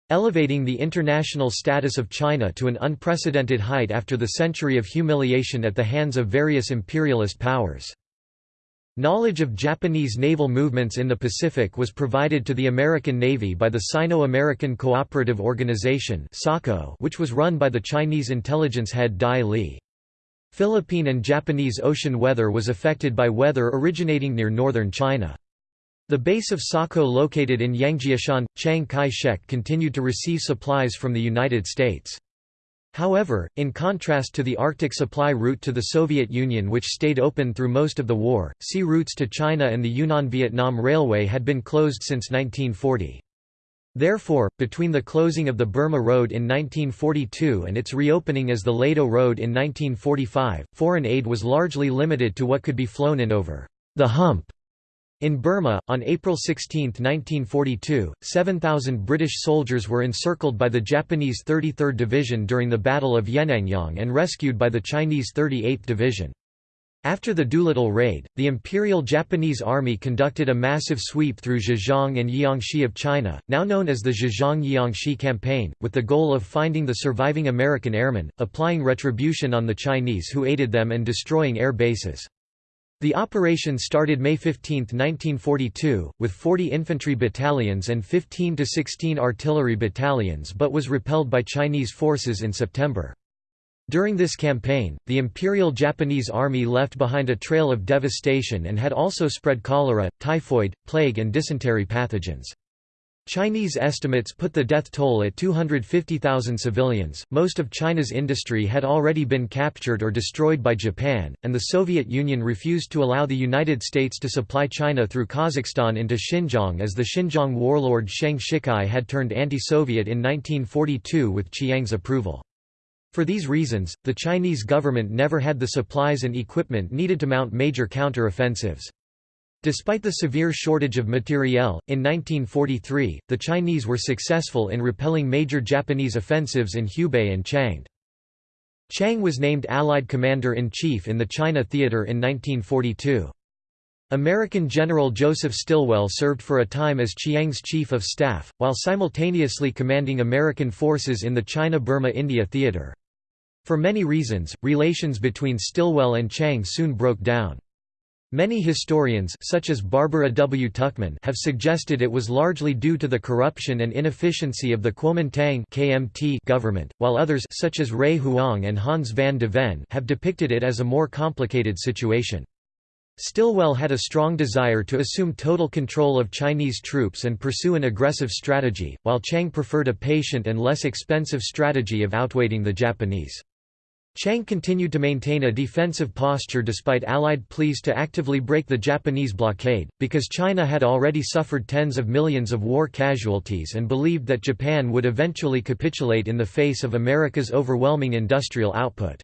elevating the international status of China to an unprecedented height after the century of humiliation at the hands of various imperialist powers. Knowledge of Japanese naval movements in the Pacific was provided to the American Navy by the Sino-American Cooperative Organization which was run by the Chinese intelligence head Dai Li. Philippine and Japanese ocean weather was affected by weather originating near northern China. The base of SACO located in Yangjiashan, Chiang Kai-shek continued to receive supplies from the United States. However, in contrast to the Arctic supply route to the Soviet Union which stayed open through most of the war, sea routes to China and the Yunnan-Vietnam Railway had been closed since 1940. Therefore, between the closing of the Burma Road in 1942 and its reopening as the Ledo Road in 1945, foreign aid was largely limited to what could be flown in over the hump. In Burma, on April 16, 1942, 7,000 British soldiers were encircled by the Japanese 33rd Division during the Battle of Yenangyaung and rescued by the Chinese 38th Division. After the Doolittle raid, the Imperial Japanese Army conducted a massive sweep through Zhejiang and Jiangxi of China, now known as the Zhejiang-Jiangxi Campaign, with the goal of finding the surviving American airmen, applying retribution on the Chinese who aided them and destroying air bases. The operation started May 15, 1942, with 40 infantry battalions and 15 to 16 artillery battalions but was repelled by Chinese forces in September. During this campaign, the Imperial Japanese Army left behind a trail of devastation and had also spread cholera, typhoid, plague and dysentery pathogens. Chinese estimates put the death toll at 250,000 civilians. Most of China's industry had already been captured or destroyed by Japan, and the Soviet Union refused to allow the United States to supply China through Kazakhstan into Xinjiang as the Xinjiang warlord Sheng Shicai had turned anti-Soviet in 1942 with Chiang's approval. For these reasons, the Chinese government never had the supplies and equipment needed to mount major counter-offensives. Despite the severe shortage of materiel, in 1943, the Chinese were successful in repelling major Japanese offensives in Hubei and Changde. Chiang was named Allied Commander-in-Chief in the China Theater in 1942. American General Joseph Stilwell served for a time as Chiang's chief of staff, while simultaneously commanding American forces in the China-Burma-India theater. For many reasons, relations between Stilwell and Chiang soon broke down. Many historians such as Barbara W. Tuchman have suggested it was largely due to the corruption and inefficiency of the Kuomintang KMT government, while others such as Ray Huang and Hans van de Ven have depicted it as a more complicated situation. Stilwell had a strong desire to assume total control of Chinese troops and pursue an aggressive strategy, while Chiang preferred a patient and less expensive strategy of outweighting the Japanese. Chiang continued to maintain a defensive posture despite Allied pleas to actively break the Japanese blockade, because China had already suffered tens of millions of war casualties and believed that Japan would eventually capitulate in the face of America's overwhelming industrial output.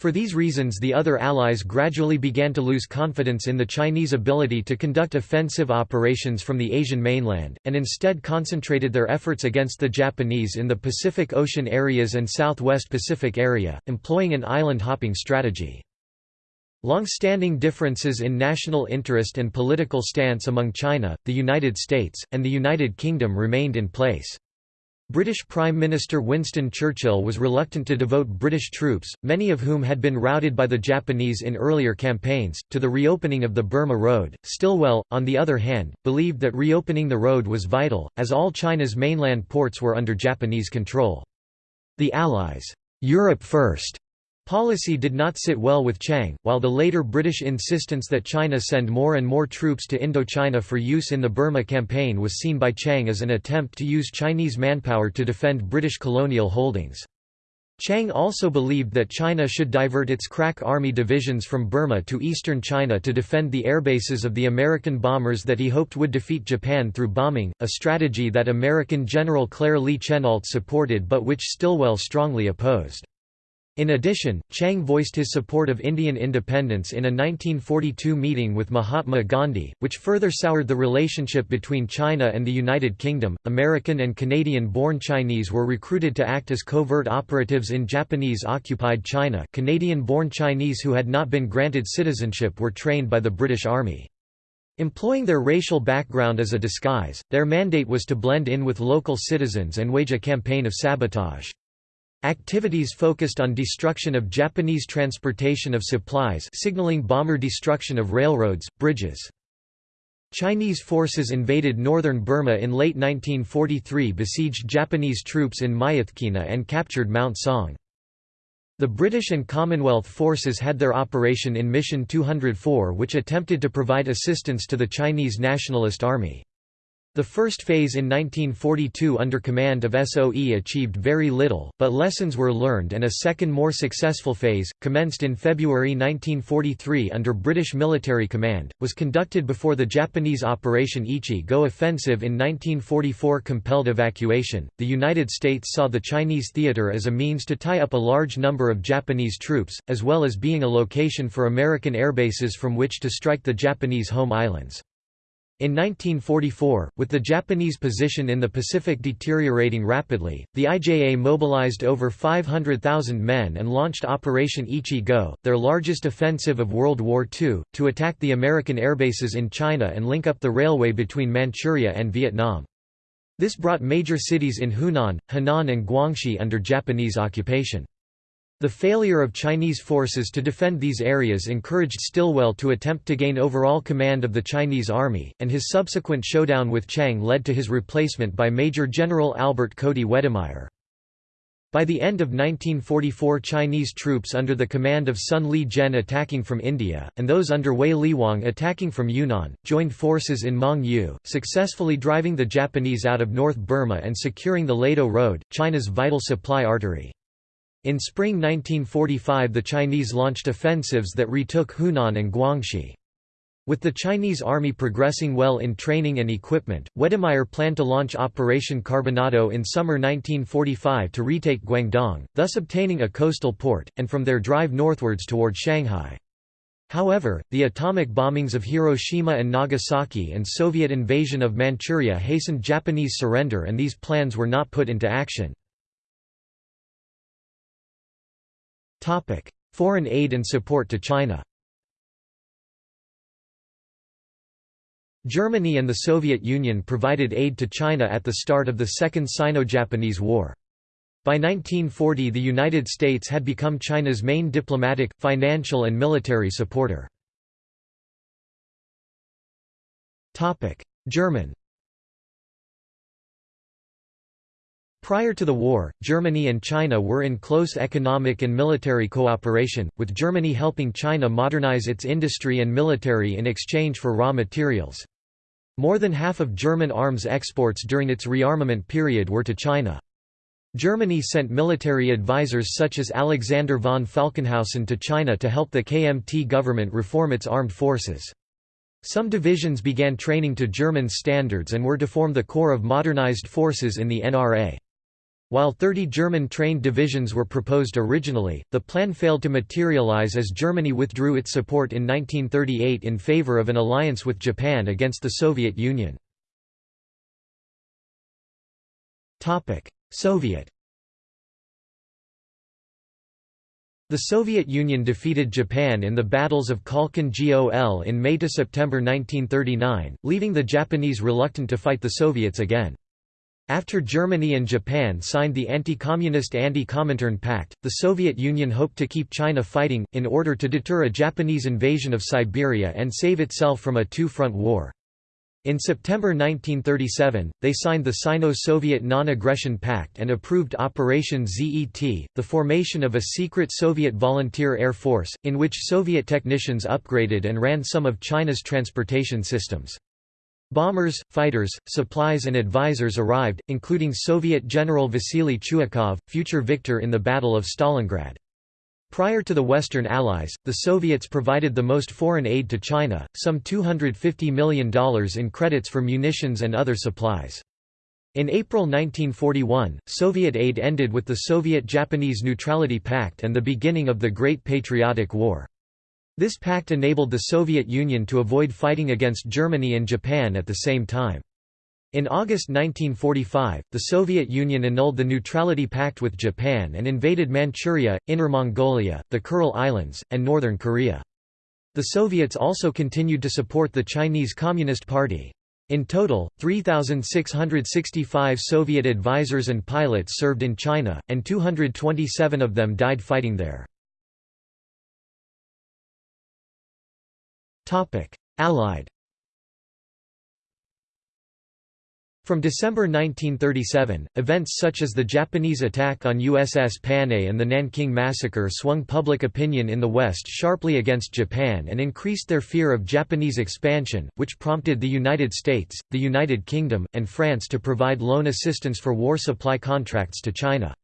For these reasons the other allies gradually began to lose confidence in the Chinese ability to conduct offensive operations from the Asian mainland, and instead concentrated their efforts against the Japanese in the Pacific Ocean areas and Southwest Pacific area, employing an island-hopping strategy. Long-standing differences in national interest and political stance among China, the United States, and the United Kingdom remained in place. British Prime Minister Winston Churchill was reluctant to devote British troops, many of whom had been routed by the Japanese in earlier campaigns, to the reopening of the Burma Road. Stilwell, on the other hand, believed that reopening the road was vital, as all China's mainland ports were under Japanese control. The Allies' Europe first policy did not sit well with Chiang, while the later British insistence that China send more and more troops to Indochina for use in the Burma campaign was seen by Chiang as an attempt to use Chinese manpower to defend British colonial holdings. Chiang also believed that China should divert its crack army divisions from Burma to eastern China to defend the airbases of the American bombers that he hoped would defeat Japan through bombing, a strategy that American General Claire Lee Chennault supported but which Stilwell strongly opposed. In addition, Chiang voiced his support of Indian independence in a 1942 meeting with Mahatma Gandhi, which further soured the relationship between China and the United Kingdom. American and Canadian born Chinese were recruited to act as covert operatives in Japanese occupied China. Canadian born Chinese who had not been granted citizenship were trained by the British Army. Employing their racial background as a disguise, their mandate was to blend in with local citizens and wage a campaign of sabotage. Activities focused on destruction of Japanese transportation of supplies signaling bomber destruction of railroads, bridges. Chinese forces invaded northern Burma in late 1943 besieged Japanese troops in Myitkyina and captured Mount Song. The British and Commonwealth forces had their operation in Mission 204 which attempted to provide assistance to the Chinese Nationalist Army. The first phase in 1942 under command of SOE achieved very little, but lessons were learned and a second more successful phase, commenced in February 1943 under British military command, was conducted before the Japanese Operation Ichi-Go offensive in 1944 compelled evacuation. The United States saw the Chinese theater as a means to tie up a large number of Japanese troops, as well as being a location for American airbases from which to strike the Japanese home islands. In 1944, with the Japanese position in the Pacific deteriorating rapidly, the IJA mobilized over 500,000 men and launched Operation Ichi-Go, their largest offensive of World War II, to attack the American airbases in China and link up the railway between Manchuria and Vietnam. This brought major cities in Hunan, Henan and Guangxi under Japanese occupation. The failure of Chinese forces to defend these areas encouraged Stilwell to attempt to gain overall command of the Chinese army, and his subsequent showdown with Chiang led to his replacement by Major General Albert Coady Wedemeyer. By the end of 1944 Chinese troops under the command of Sun Li-jen attacking from India, and those under Wei Lihuang attacking from Yunnan, joined forces in Mong Yu, successfully driving the Japanese out of North Burma and securing the Ledo Road, China's vital supply artery. In spring 1945 the Chinese launched offensives that retook Hunan and Guangxi. With the Chinese army progressing well in training and equipment, Wedemeyer planned to launch Operation Carbonado in summer 1945 to retake Guangdong, thus obtaining a coastal port, and from there drive northwards toward Shanghai. However, the atomic bombings of Hiroshima and Nagasaki and Soviet invasion of Manchuria hastened Japanese surrender and these plans were not put into action. Topic: Foreign aid and support to China. Germany and the Soviet Union provided aid to China at the start of the Second Sino-Japanese War. By 1940 the United States had become China's main diplomatic, financial and military supporter. German Prior to the war, Germany and China were in close economic and military cooperation, with Germany helping China modernize its industry and military in exchange for raw materials. More than half of German arms exports during its rearmament period were to China. Germany sent military advisors such as Alexander von Falkenhausen to China to help the KMT government reform its armed forces. Some divisions began training to German standards and were to form the core of modernized forces in the NRA. While 30 German-trained divisions were proposed originally, the plan failed to materialize as Germany withdrew its support in 1938 in favor of an alliance with Japan against the Soviet Union. Soviet The Soviet Union defeated Japan in the battles of Khalkhin Gol in May–September 1939, leaving the Japanese reluctant to fight the Soviets again. After Germany and Japan signed the anti-communist Anti-Comintern Pact, the Soviet Union hoped to keep China fighting, in order to deter a Japanese invasion of Siberia and save itself from a two-front war. In September 1937, they signed the Sino-Soviet Non-Aggression Pact and approved Operation ZET, the formation of a secret Soviet volunteer air force, in which Soviet technicians upgraded and ran some of China's transportation systems. Bombers, fighters, supplies and advisors arrived, including Soviet General Vasily Chuikov, future victor in the Battle of Stalingrad. Prior to the Western Allies, the Soviets provided the most foreign aid to China, some $250 million in credits for munitions and other supplies. In April 1941, Soviet aid ended with the Soviet-Japanese Neutrality Pact and the beginning of the Great Patriotic War. This pact enabled the Soviet Union to avoid fighting against Germany and Japan at the same time. In August 1945, the Soviet Union annulled the Neutrality Pact with Japan and invaded Manchuria, Inner Mongolia, the Kuril Islands, and northern Korea. The Soviets also continued to support the Chinese Communist Party. In total, 3,665 Soviet advisors and pilots served in China, and 227 of them died fighting there. Allied From December 1937, events such as the Japanese attack on USS Panay and the Nanking Massacre swung public opinion in the West sharply against Japan and increased their fear of Japanese expansion, which prompted the United States, the United Kingdom, and France to provide loan assistance for war supply contracts to China.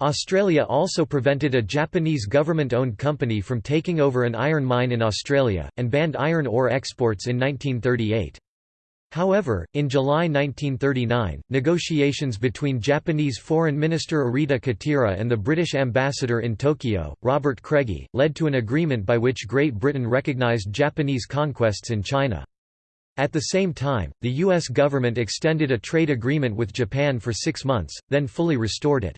Australia also prevented a Japanese government-owned company from taking over an iron mine in Australia, and banned iron ore exports in 1938. However, in July 1939, negotiations between Japanese Foreign Minister Arita Katira and the British ambassador in Tokyo, Robert Craigie, led to an agreement by which Great Britain recognized Japanese conquests in China. At the same time, the U.S. government extended a trade agreement with Japan for six months, then fully restored it.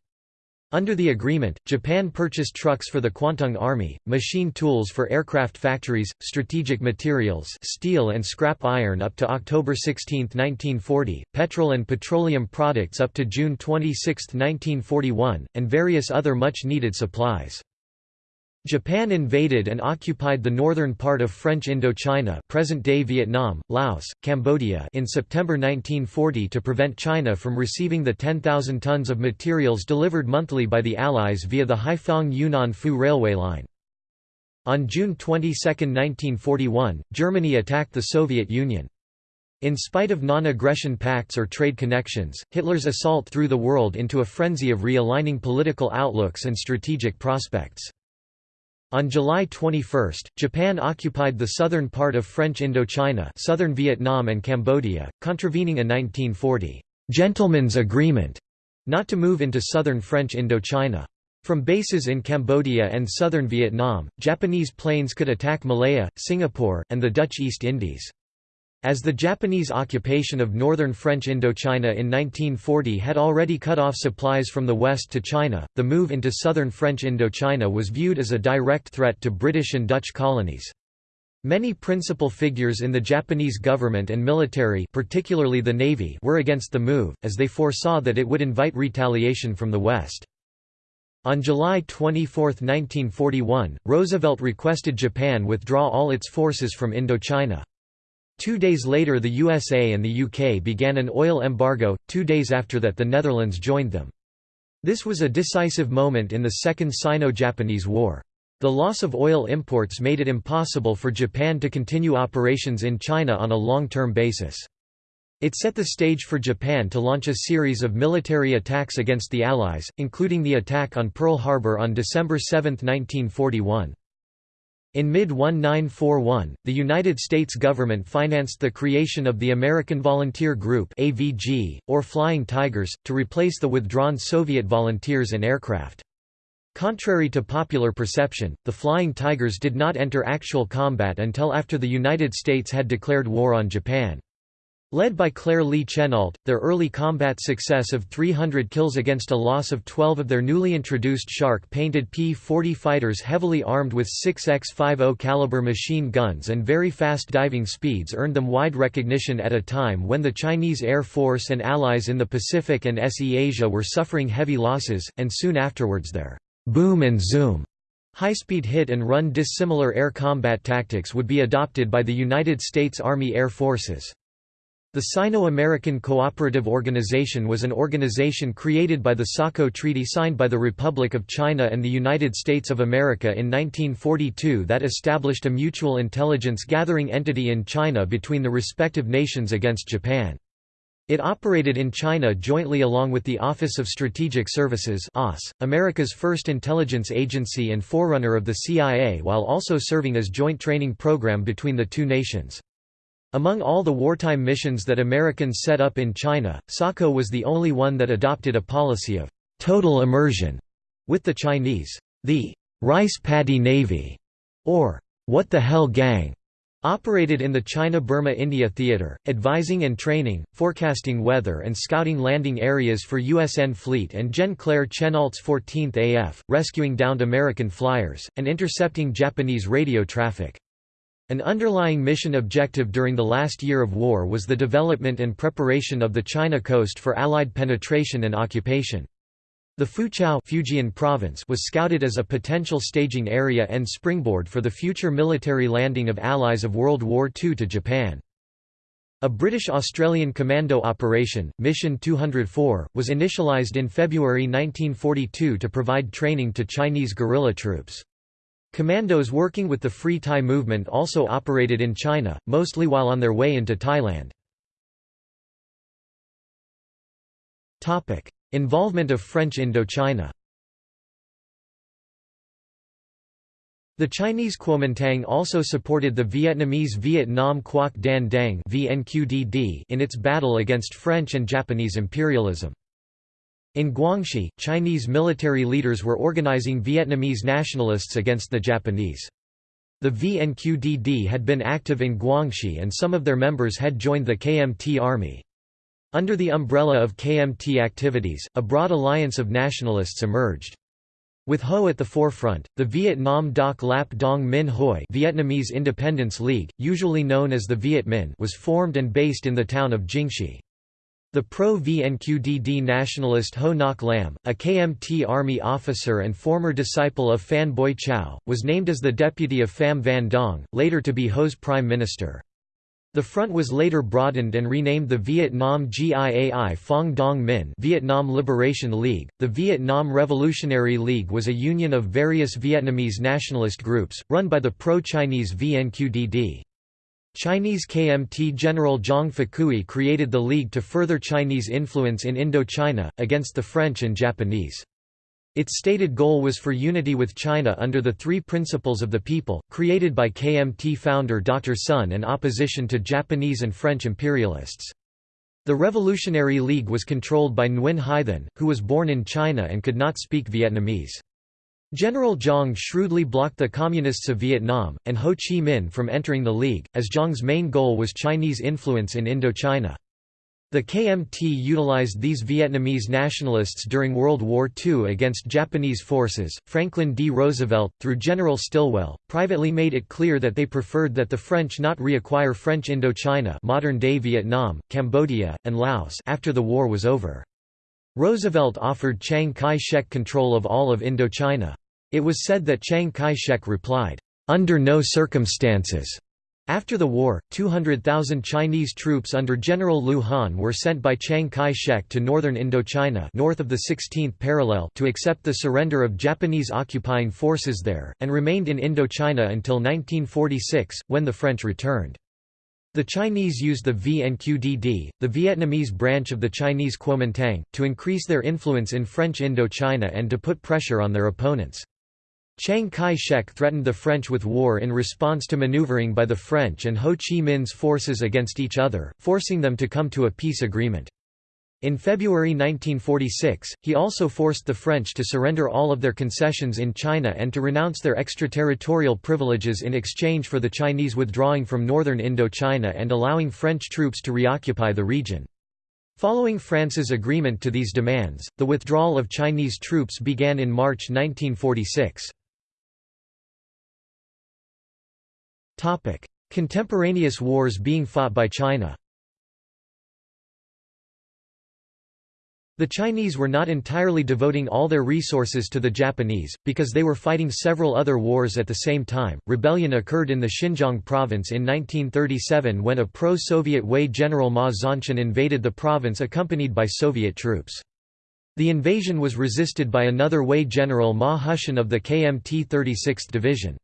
Under the agreement, Japan purchased trucks for the Kwantung Army, machine tools for aircraft factories, strategic materials steel and scrap iron up to October 16, 1940, petrol and petroleum products up to June 26, 1941, and various other much-needed supplies. Japan invaded and occupied the northern part of French Indochina present-day Vietnam, Laos, Cambodia in September 1940 to prevent China from receiving the 10,000 tons of materials delivered monthly by the Allies via the Haiphong-Yunnan Phu railway line. On June 22, 1941, Germany attacked the Soviet Union. In spite of non-aggression pacts or trade connections, Hitler's assault threw the world into a frenzy of realigning political outlooks and strategic prospects. On July 21, Japan occupied the southern part of French Indochina southern Vietnam and Cambodia, contravening a 1940 «gentleman's agreement» not to move into southern French Indochina. From bases in Cambodia and southern Vietnam, Japanese planes could attack Malaya, Singapore, and the Dutch East Indies. As the Japanese occupation of northern French Indochina in 1940 had already cut off supplies from the west to China, the move into southern French Indochina was viewed as a direct threat to British and Dutch colonies. Many principal figures in the Japanese government and military particularly the Navy were against the move, as they foresaw that it would invite retaliation from the West. On July 24, 1941, Roosevelt requested Japan withdraw all its forces from Indochina. Two days later the USA and the UK began an oil embargo, two days after that the Netherlands joined them. This was a decisive moment in the Second Sino-Japanese War. The loss of oil imports made it impossible for Japan to continue operations in China on a long-term basis. It set the stage for Japan to launch a series of military attacks against the Allies, including the attack on Pearl Harbor on December 7, 1941. In mid-1941, the United States government financed the creation of the American Volunteer Group AVG, or Flying Tigers, to replace the withdrawn Soviet volunteers and aircraft. Contrary to popular perception, the Flying Tigers did not enter actual combat until after the United States had declared war on Japan. Led by Claire Lee Chennault, their early combat success of 300 kills against a loss of 12 of their newly introduced Shark-painted P-40 fighters heavily armed with 6x50 caliber machine guns and very fast diving speeds earned them wide recognition at a time when the Chinese Air Force and allies in the Pacific and SE Asia were suffering heavy losses, and soon afterwards their boom and zoom high-speed hit and run dissimilar air combat tactics would be adopted by the United States Army Air Forces. The Sino-American Cooperative Organization was an organization created by the SACO Treaty signed by the Republic of China and the United States of America in 1942 that established a mutual intelligence gathering entity in China between the respective nations against Japan. It operated in China jointly along with the Office of Strategic Services America's first intelligence agency and forerunner of the CIA while also serving as joint training program between the two nations. Among all the wartime missions that Americans set up in China, SACO was the only one that adopted a policy of total immersion with the Chinese. The Rice Paddy Navy, or What the Hell Gang, Operated in the China-Burma-India theater, advising and training, forecasting weather and scouting landing areas for USN Fleet and Gen Claire Chennault's 14th AF, rescuing downed American flyers, and intercepting Japanese radio traffic. An underlying mission objective during the last year of war was the development and preparation of the China coast for Allied penetration and occupation. The Foochow Fujian province was scouted as a potential staging area and springboard for the future military landing of allies of World War II to Japan. A British-Australian commando operation, Mission 204, was initialised in February 1942 to provide training to Chinese guerrilla troops. Commandos working with the Free Thai movement also operated in China, mostly while on their way into Thailand. Involvement of French Indochina The Chinese Kuomintang also supported the Vietnamese Viet Nam Quoc Dan Dang in its battle against French and Japanese imperialism. In Guangxi, Chinese military leaders were organizing Vietnamese nationalists against the Japanese. The VNQDD had been active in Guangxi and some of their members had joined the KMT army. Under the umbrella of KMT activities, a broad alliance of nationalists emerged. With Ho at the forefront, the Vietnam Doc Lap Dong Minh Hoi Vietnamese Independence League, usually known as the Viet Minh was formed and based in the town of Jingxi. The pro-VNQDD nationalist Ho Ngoc Lam, a KMT army officer and former disciple of Phan Boi Chau, was named as the deputy of Pham Van Dong, later to be Ho's prime minister. The front was later broadened and renamed the Vietnam Giai Phong Dong Minh Vietnam Liberation League. The Vietnam Revolutionary League was a union of various Vietnamese nationalist groups, run by the pro-Chinese VNQDD. Chinese KMT General Zhang Fakui created the league to further Chinese influence in Indochina, against the French and Japanese. Its stated goal was for unity with China under the Three Principles of the People, created by KMT founder Dr. Sun and opposition to Japanese and French imperialists. The Revolutionary League was controlled by Nguyen Hai who was born in China and could not speak Vietnamese. General Zhang shrewdly blocked the Communists of Vietnam, and Ho Chi Minh from entering the League, as Zhang's main goal was Chinese influence in Indochina. The KMT utilized these Vietnamese nationalists during World War II against Japanese forces. Franklin D. Roosevelt, through General Stilwell, privately made it clear that they preferred that the French not reacquire French Indochina, modern-day Vietnam, Cambodia, and Laos after the war was over. Roosevelt offered Chiang Kai-shek control of all of Indochina. It was said that Chiang Kai-shek replied, "Under no circumstances." After the war, 200,000 Chinese troops under General Liu Han were sent by Chiang Kai-shek to northern Indochina north of the 16th parallel to accept the surrender of Japanese occupying forces there, and remained in Indochina until 1946, when the French returned. The Chinese used the VNQDD, the Vietnamese branch of the Chinese Kuomintang, to increase their influence in French Indochina and to put pressure on their opponents. Chiang Kai-shek threatened the French with war in response to maneuvering by the French and Ho Chi Minh's forces against each other, forcing them to come to a peace agreement. In February 1946, he also forced the French to surrender all of their concessions in China and to renounce their extraterritorial privileges in exchange for the Chinese withdrawing from northern Indochina and allowing French troops to reoccupy the region. Following France's agreement to these demands, the withdrawal of Chinese troops began in March 1946. Contemporaneous wars being fought by China The Chinese were not entirely devoting all their resources to the Japanese, because they were fighting several other wars at the same time. Rebellion occurred in the Xinjiang province in 1937 when a pro Soviet Hui general Ma Zhanshan invaded the province accompanied by Soviet troops. The invasion was resisted by another Hui general Ma Hushan of the KMT 36th Division.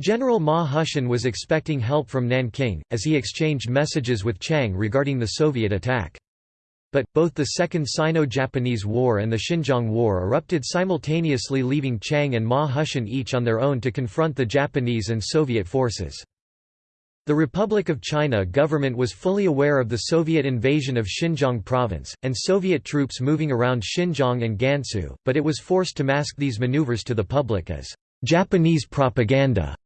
General Ma Hushan was expecting help from Nanking, as he exchanged messages with Chiang regarding the Soviet attack. But, both the Second Sino-Japanese War and the Xinjiang War erupted simultaneously leaving Chiang and Ma Hushan each on their own to confront the Japanese and Soviet forces. The Republic of China government was fully aware of the Soviet invasion of Xinjiang province, and Soviet troops moving around Xinjiang and Gansu, but it was forced to mask these maneuvers to the public as Japanese propaganda.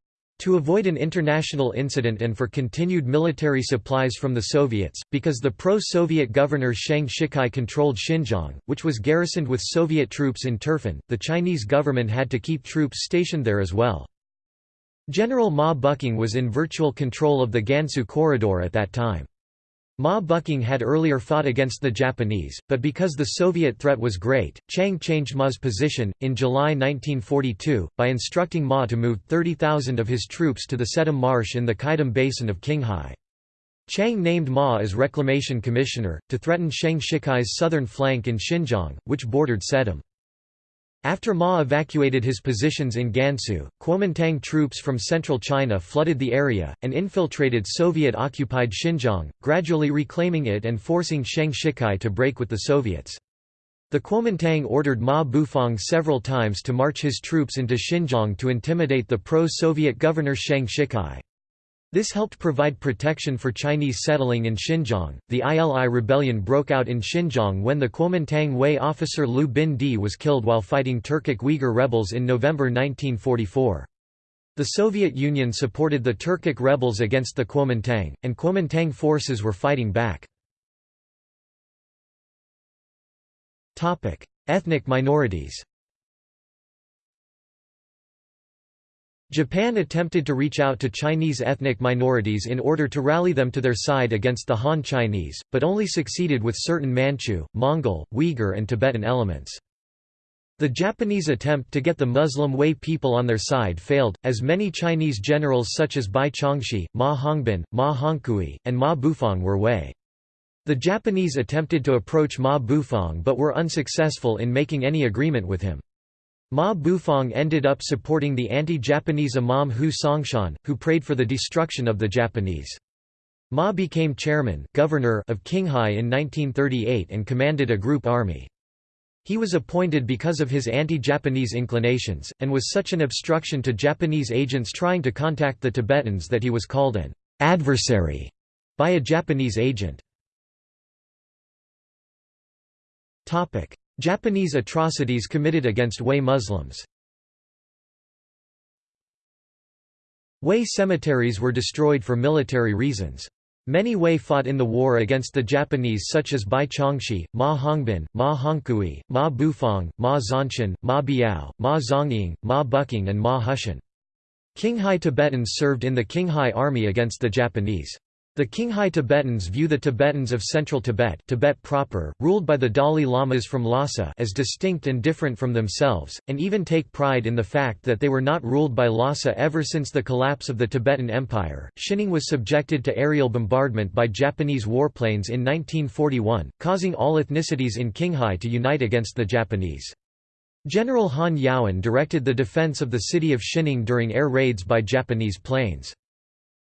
To avoid an international incident and for continued military supplies from the Soviets, because the pro-Soviet governor Sheng Shicai controlled Xinjiang, which was garrisoned with Soviet troops in Turfan, the Chinese government had to keep troops stationed there as well. General Ma Buqing was in virtual control of the Gansu corridor at that time. Ma Buqing had earlier fought against the Japanese, but because the Soviet threat was great, Chiang changed Ma's position, in July 1942, by instructing Ma to move 30,000 of his troops to the Tsaidam Marsh in the Qaidam Basin of Qinghai. Chiang named Ma as Reclamation Commissioner, to threaten Sheng Shicai's southern flank in Xinjiang, which bordered Tsaidam. After Ma evacuated his positions in Gansu, Kuomintang troops from central China flooded the area, and infiltrated Soviet-occupied Xinjiang, gradually reclaiming it and forcing Sheng Shicai to break with the Soviets. The Kuomintang ordered Ma Bufang several times to march his troops into Xinjiang to intimidate the pro-Soviet governor Sheng Shicai. This helped provide protection for Chinese settling in Xinjiang. The ILI rebellion broke out in Xinjiang when the Kuomintang Hui officer Liu Bin Di was killed while fighting Turkic Uyghur rebels in November 1944. The Soviet Union supported the Turkic rebels against the Kuomintang, and Kuomintang forces were fighting back. Ethnic minorities Japan attempted to reach out to Chinese ethnic minorities in order to rally them to their side against the Han Chinese, but only succeeded with certain Manchu, Mongol, Uyghur and Tibetan elements. The Japanese attempt to get the Muslim Hui people on their side failed, as many Chinese generals such as Bai Chongxi, Ma Hongbin, Ma Hongkui, and Ma Bufang were Hui. The Japanese attempted to approach Ma Bufang but were unsuccessful in making any agreement with him. Ma Bufang ended up supporting the anti-Japanese Imam Hu Songshan, who prayed for the destruction of the Japanese. Ma became chairman governor of Qinghai in 1938 and commanded a group army. He was appointed because of his anti-Japanese inclinations, and was such an obstruction to Japanese agents trying to contact the Tibetans that he was called an «adversary» by a Japanese agent. Japanese atrocities committed against Hui Muslims Hui cemeteries were destroyed for military reasons. Many Hui fought in the war against the Japanese such as Bai Chongxi, Ma Hongbin, Ma Hongkui, Ma Bufang, Ma Zhanshan, Ma Biao, Ma Zhongying, Ma Buqing and Ma Hushan. Qinghai Tibetans served in the Qinghai army against the Japanese. The Qinghai Tibetans view the Tibetans of central Tibet, Tibet proper, ruled by the Dalai Lamas from Lhasa as distinct and different from themselves, and even take pride in the fact that they were not ruled by Lhasa ever since the collapse of the Tibetan Empire. Xining was subjected to aerial bombardment by Japanese warplanes in 1941, causing all ethnicities in Qinghai to unite against the Japanese. General Han Yaoan directed the defense of the city of Xining during air raids by Japanese planes.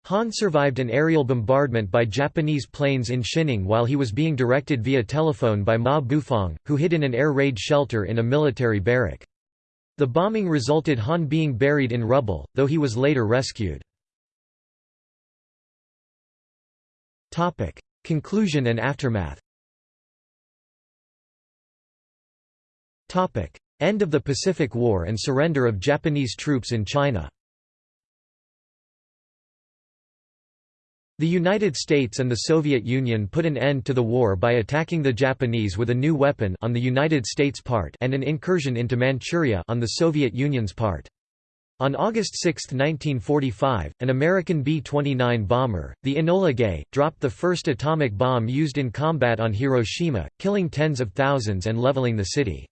Han survived an aerial bombardment by Japanese planes in Xining while he was being directed via telephone by Ma Bufang, who hid in an air raid shelter in a military barrack. The bombing resulted Han being buried in rubble, though he was later rescued. Conclusion and aftermath End of the Pacific War and surrender of Japanese troops in China The United States and the Soviet Union put an end to the war by attacking the Japanese with a new weapon on the United States' part and an incursion into Manchuria on the Soviet Union's part. On August 6, 1945, an American B-29 bomber, the Enola Gay, dropped the first atomic bomb used in combat on Hiroshima, killing tens of thousands and leveling the city.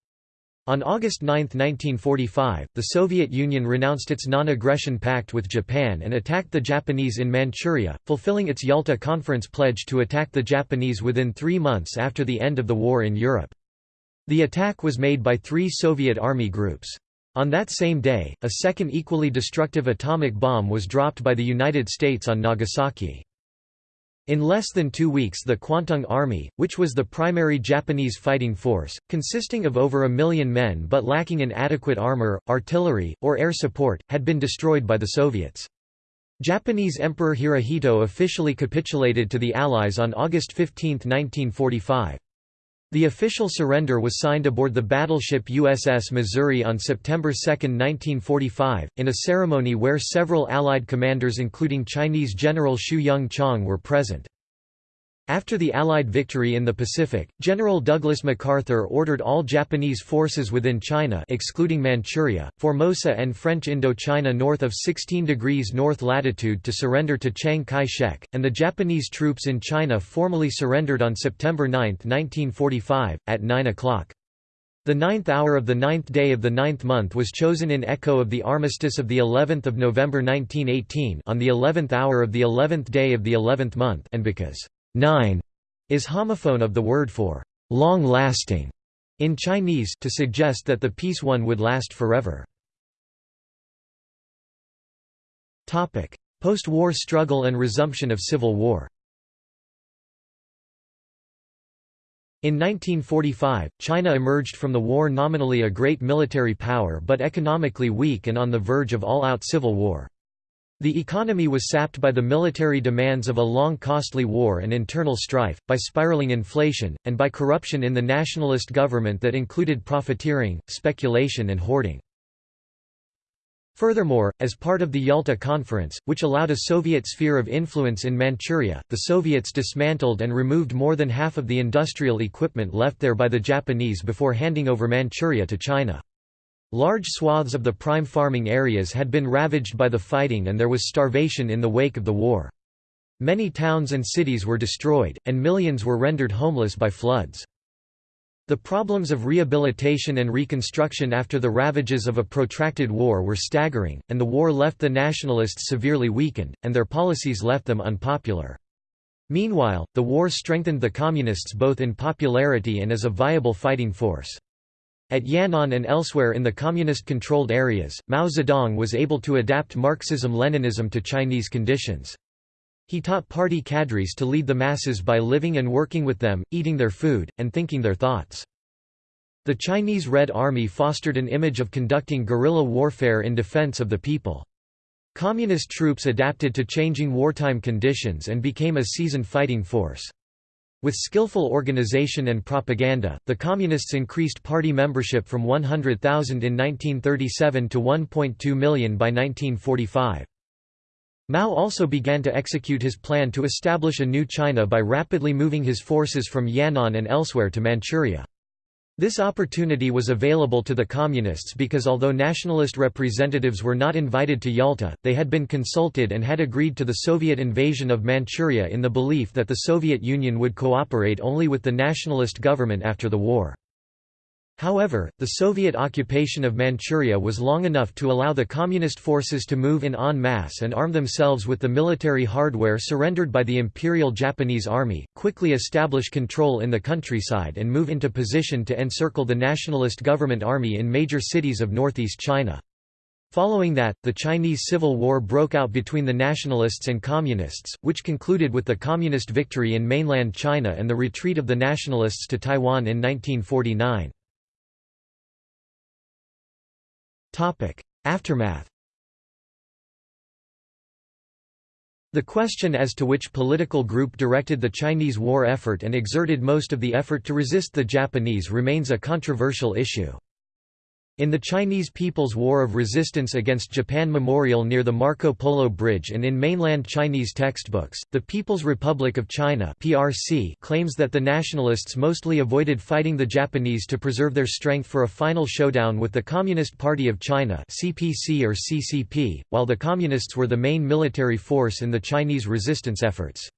On August 9, 1945, the Soviet Union renounced its non-aggression pact with Japan and attacked the Japanese in Manchuria, fulfilling its Yalta Conference pledge to attack the Japanese within three months after the end of the war in Europe. The attack was made by three Soviet army groups. On that same day, a second equally destructive atomic bomb was dropped by the United States on Nagasaki. In less than two weeks the Kwantung Army, which was the primary Japanese fighting force, consisting of over a million men but lacking in adequate armor, artillery, or air support, had been destroyed by the Soviets. Japanese Emperor Hirohito officially capitulated to the Allies on August 15, 1945. The official surrender was signed aboard the battleship USS Missouri on September 2, 1945, in a ceremony where several Allied commanders including Chinese General Xu Yung Chang were present. After the Allied victory in the Pacific, General Douglas MacArthur ordered all Japanese forces within China excluding Manchuria, Formosa and French Indochina north of 16 degrees north latitude to surrender to Chiang Kai-shek, and the Japanese troops in China formally surrendered on September 9, 1945, at 9 o'clock. The ninth hour of the ninth day of the ninth month was chosen in echo of the armistice of the 11th of November 1918 on the 11th hour of the 11th day of the 11th month and because Nine is homophone of the word for long-lasting in Chinese to suggest that the peace one would last forever. Topic: Post-war struggle and resumption of civil war In 1945, China emerged from the war nominally a great military power but economically weak and on the verge of all-out civil war. The economy was sapped by the military demands of a long costly war and internal strife, by spiraling inflation, and by corruption in the nationalist government that included profiteering, speculation and hoarding. Furthermore, as part of the Yalta Conference, which allowed a Soviet sphere of influence in Manchuria, the Soviets dismantled and removed more than half of the industrial equipment left there by the Japanese before handing over Manchuria to China. Large swaths of the prime farming areas had been ravaged by the fighting and there was starvation in the wake of the war. Many towns and cities were destroyed, and millions were rendered homeless by floods. The problems of rehabilitation and reconstruction after the ravages of a protracted war were staggering, and the war left the nationalists severely weakened, and their policies left them unpopular. Meanwhile, the war strengthened the Communists both in popularity and as a viable fighting force. At Yan'an and elsewhere in the communist-controlled areas, Mao Zedong was able to adapt Marxism-Leninism to Chinese conditions. He taught party cadres to lead the masses by living and working with them, eating their food, and thinking their thoughts. The Chinese Red Army fostered an image of conducting guerrilla warfare in defense of the people. Communist troops adapted to changing wartime conditions and became a seasoned fighting force. With skillful organization and propaganda, the Communists increased party membership from 100,000 in 1937 to 1.2 million by 1945. Mao also began to execute his plan to establish a new China by rapidly moving his forces from Yan'an and elsewhere to Manchuria. This opportunity was available to the Communists because although nationalist representatives were not invited to Yalta, they had been consulted and had agreed to the Soviet invasion of Manchuria in the belief that the Soviet Union would cooperate only with the nationalist government after the war. However, the Soviet occupation of Manchuria was long enough to allow the Communist forces to move in en masse and arm themselves with the military hardware surrendered by the Imperial Japanese Army, quickly establish control in the countryside and move into position to encircle the nationalist government army in major cities of northeast China. Following that, the Chinese Civil War broke out between the nationalists and communists, which concluded with the communist victory in mainland China and the retreat of the nationalists to Taiwan in 1949. Aftermath The question as to which political group directed the Chinese war effort and exerted most of the effort to resist the Japanese remains a controversial issue. In the Chinese People's War of Resistance against Japan Memorial near the Marco Polo Bridge and in mainland Chinese textbooks, the People's Republic of China (PRC) claims that the nationalists mostly avoided fighting the Japanese to preserve their strength for a final showdown with the Communist Party of China (CPC or CCP), while the communists were the main military force in the Chinese resistance efforts.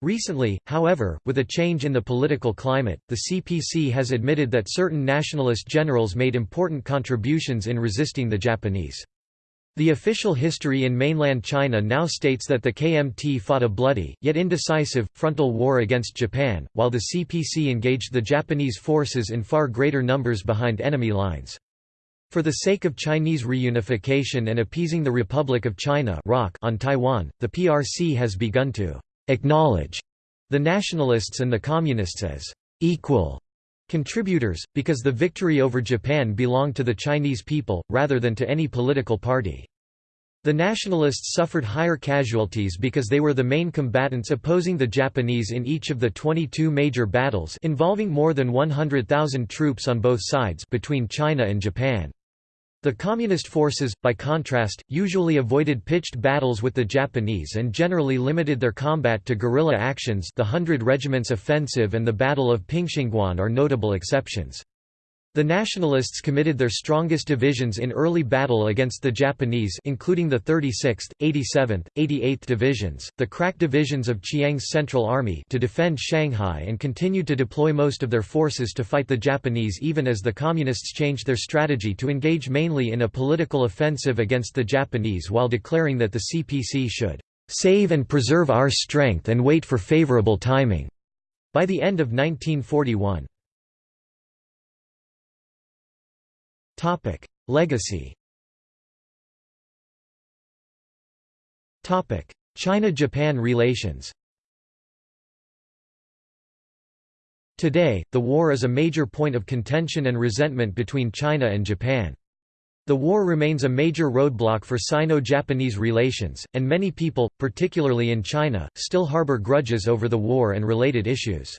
Recently, however, with a change in the political climate, the CPC has admitted that certain nationalist generals made important contributions in resisting the Japanese. The official history in mainland China now states that the KMT fought a bloody, yet indecisive, frontal war against Japan, while the CPC engaged the Japanese forces in far greater numbers behind enemy lines. For the sake of Chinese reunification and appeasing the Republic of China on Taiwan, the PRC has begun to acknowledge the nationalists and the communists as equal contributors, because the victory over Japan belonged to the Chinese people, rather than to any political party. The nationalists suffered higher casualties because they were the main combatants opposing the Japanese in each of the 22 major battles involving more than 100,000 troops on both sides between China and Japan. The Communist forces, by contrast, usually avoided pitched battles with the Japanese and generally limited their combat to guerrilla actions the Hundred Regiment's offensive and the Battle of Pingxingguan are notable exceptions. The Nationalists committed their strongest divisions in early battle against the Japanese including the 36th, 87th, 88th Divisions, the crack divisions of Chiang's Central Army to defend Shanghai and continued to deploy most of their forces to fight the Japanese even as the Communists changed their strategy to engage mainly in a political offensive against the Japanese while declaring that the CPC should "...save and preserve our strength and wait for favorable timing." By the end of 1941. Topic: Legacy. Topic: China-Japan relations. Today, the war is a major point of contention and resentment between China and Japan. The war remains a major roadblock for Sino-Japanese relations, and many people, particularly in China, still harbor grudges over the war and related issues.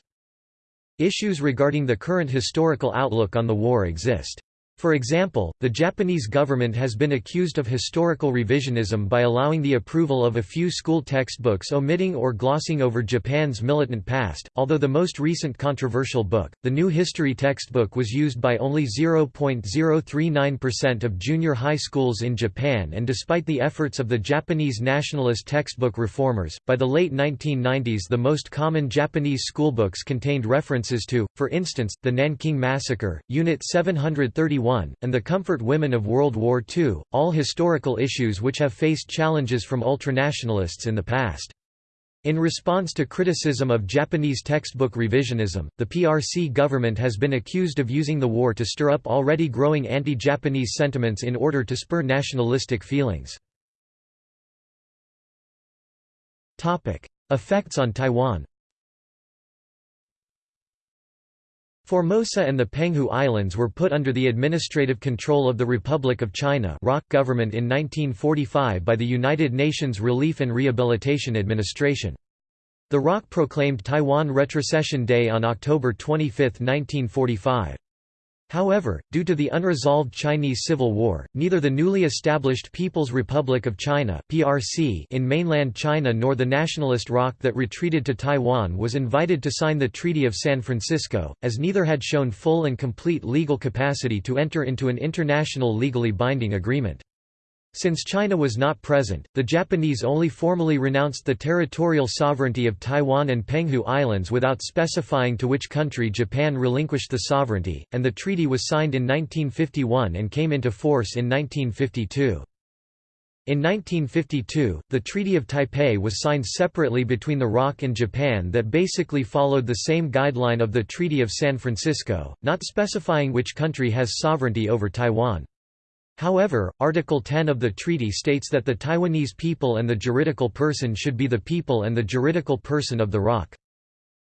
Issues regarding the current historical outlook on the war exist. For example, the Japanese government has been accused of historical revisionism by allowing the approval of a few school textbooks omitting or glossing over Japan's militant past, although the most recent controversial book, the New History textbook was used by only 0.039% of junior high schools in Japan and despite the efforts of the Japanese nationalist textbook reformers, by the late 1990s the most common Japanese schoolbooks contained references to, for instance, the Nanking Massacre, Unit 731 and The Comfort Women of World War II, all historical issues which have faced challenges from ultranationalists in the past. In response to criticism of Japanese textbook revisionism, the PRC government has been accused of using the war to stir up already growing anti-Japanese sentiments in order to spur nationalistic feelings. Effects on Taiwan Formosa and the Penghu Islands were put under the administrative control of the Republic of China government in 1945 by the United Nations Relief and Rehabilitation Administration. The ROC proclaimed Taiwan Retrocession Day on October 25, 1945. However, due to the unresolved Chinese Civil War, neither the newly established People's Republic of China (PRC) in mainland China nor the nationalist ROC that retreated to Taiwan was invited to sign the Treaty of San Francisco, as neither had shown full and complete legal capacity to enter into an international legally binding agreement. Since China was not present, the Japanese only formally renounced the territorial sovereignty of Taiwan and Penghu Islands without specifying to which country Japan relinquished the sovereignty, and the treaty was signed in 1951 and came into force in 1952. In 1952, the Treaty of Taipei was signed separately between the ROC and Japan that basically followed the same guideline of the Treaty of San Francisco, not specifying which country has sovereignty over Taiwan. However, Article 10 of the treaty states that the Taiwanese people and the juridical person should be the people and the juridical person of the ROC.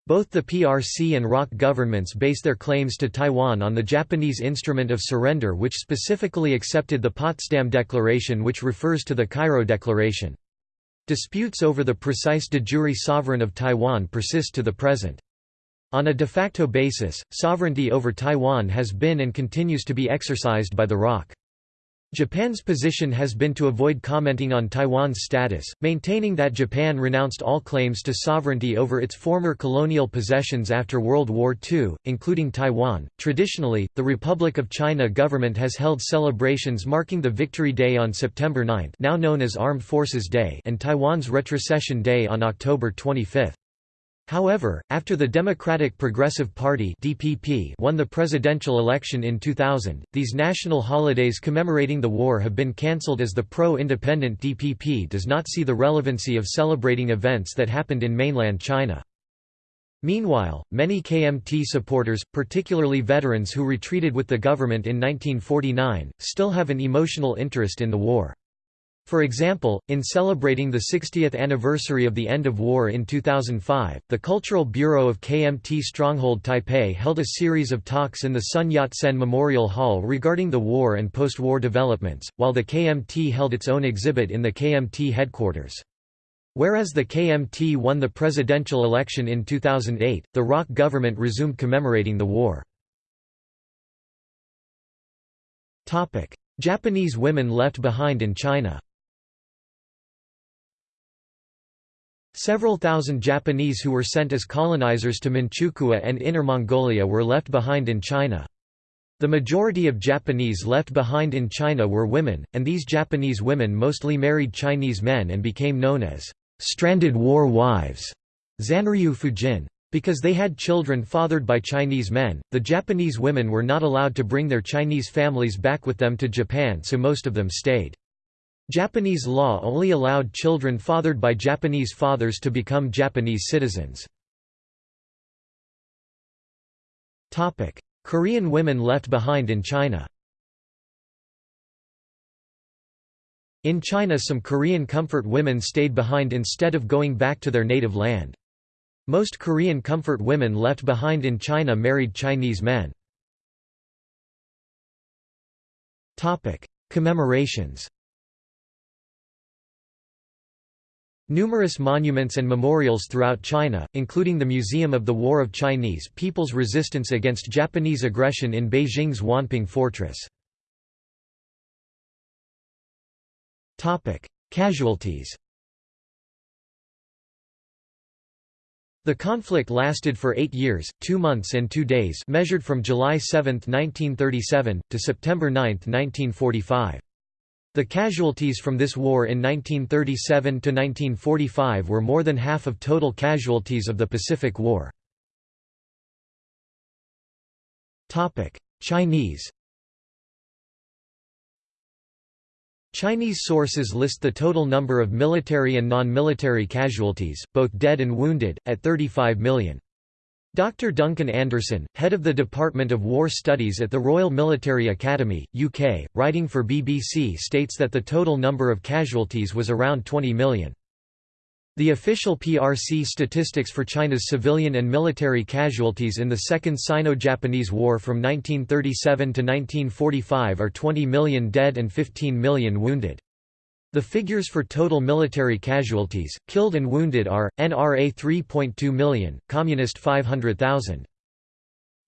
Both the PRC and ROC governments base their claims to Taiwan on the Japanese Instrument of Surrender which specifically accepted the Potsdam Declaration which refers to the Cairo Declaration. Disputes over the precise de jure sovereign of Taiwan persist to the present. On a de facto basis, sovereignty over Taiwan has been and continues to be exercised by the ROC. Japan's position has been to avoid commenting on Taiwan's status, maintaining that Japan renounced all claims to sovereignty over its former colonial possessions after World War II, including Taiwan. Traditionally, the Republic of China government has held celebrations marking the Victory Day on September 9, now known as Armed Forces Day, and Taiwan's Retrocession Day on October 25. However, after the Democratic Progressive Party (DPP) won the presidential election in 2000, these national holidays commemorating the war have been cancelled as the pro-independent DPP does not see the relevancy of celebrating events that happened in mainland China. Meanwhile, many KMT supporters, particularly veterans who retreated with the government in 1949, still have an emotional interest in the war. For example, in celebrating the 60th anniversary of the end of war in 2005, the Cultural Bureau of KMT Stronghold Taipei held a series of talks in the Sun Yat-sen Memorial Hall regarding the war and post-war developments, while the KMT held its own exhibit in the KMT headquarters. Whereas the KMT won the presidential election in 2008, the ROC government resumed commemorating the war. Japanese women left behind in China Several thousand Japanese who were sent as colonizers to Manchukuo and Inner Mongolia were left behind in China. The majority of Japanese left behind in China were women, and these Japanese women mostly married Chinese men and became known as stranded war wives. Because they had children fathered by Chinese men, the Japanese women were not allowed to bring their Chinese families back with them to Japan so most of them stayed. Japanese law only allowed children fathered by Japanese fathers to become Japanese citizens. Korean women left behind in China In China some Korean comfort women stayed behind instead of going back to their native land. Most Korean comfort women left behind in China married Chinese men. Commemorations Numerous monuments and memorials throughout China, including the Museum of the War of Chinese People's Resistance Against Japanese Aggression in Beijing's Wanping Fortress. Casualties The conflict lasted for eight years, two months and two days measured from July 7, 1937, to September 9, 1945. The casualties from this war in 1937 to 1945 were more than half of total casualties of the Pacific War. Topic: Chinese Chinese sources list the total number of military and non-military casualties, both dead and wounded, at 35 million. Dr. Duncan Anderson, head of the Department of War Studies at the Royal Military Academy, UK, writing for BBC states that the total number of casualties was around 20 million. The official PRC statistics for China's civilian and military casualties in the Second Sino-Japanese War from 1937 to 1945 are 20 million dead and 15 million wounded. The figures for total military casualties, killed and wounded are, NRA 3.2 million, Communist 500,000.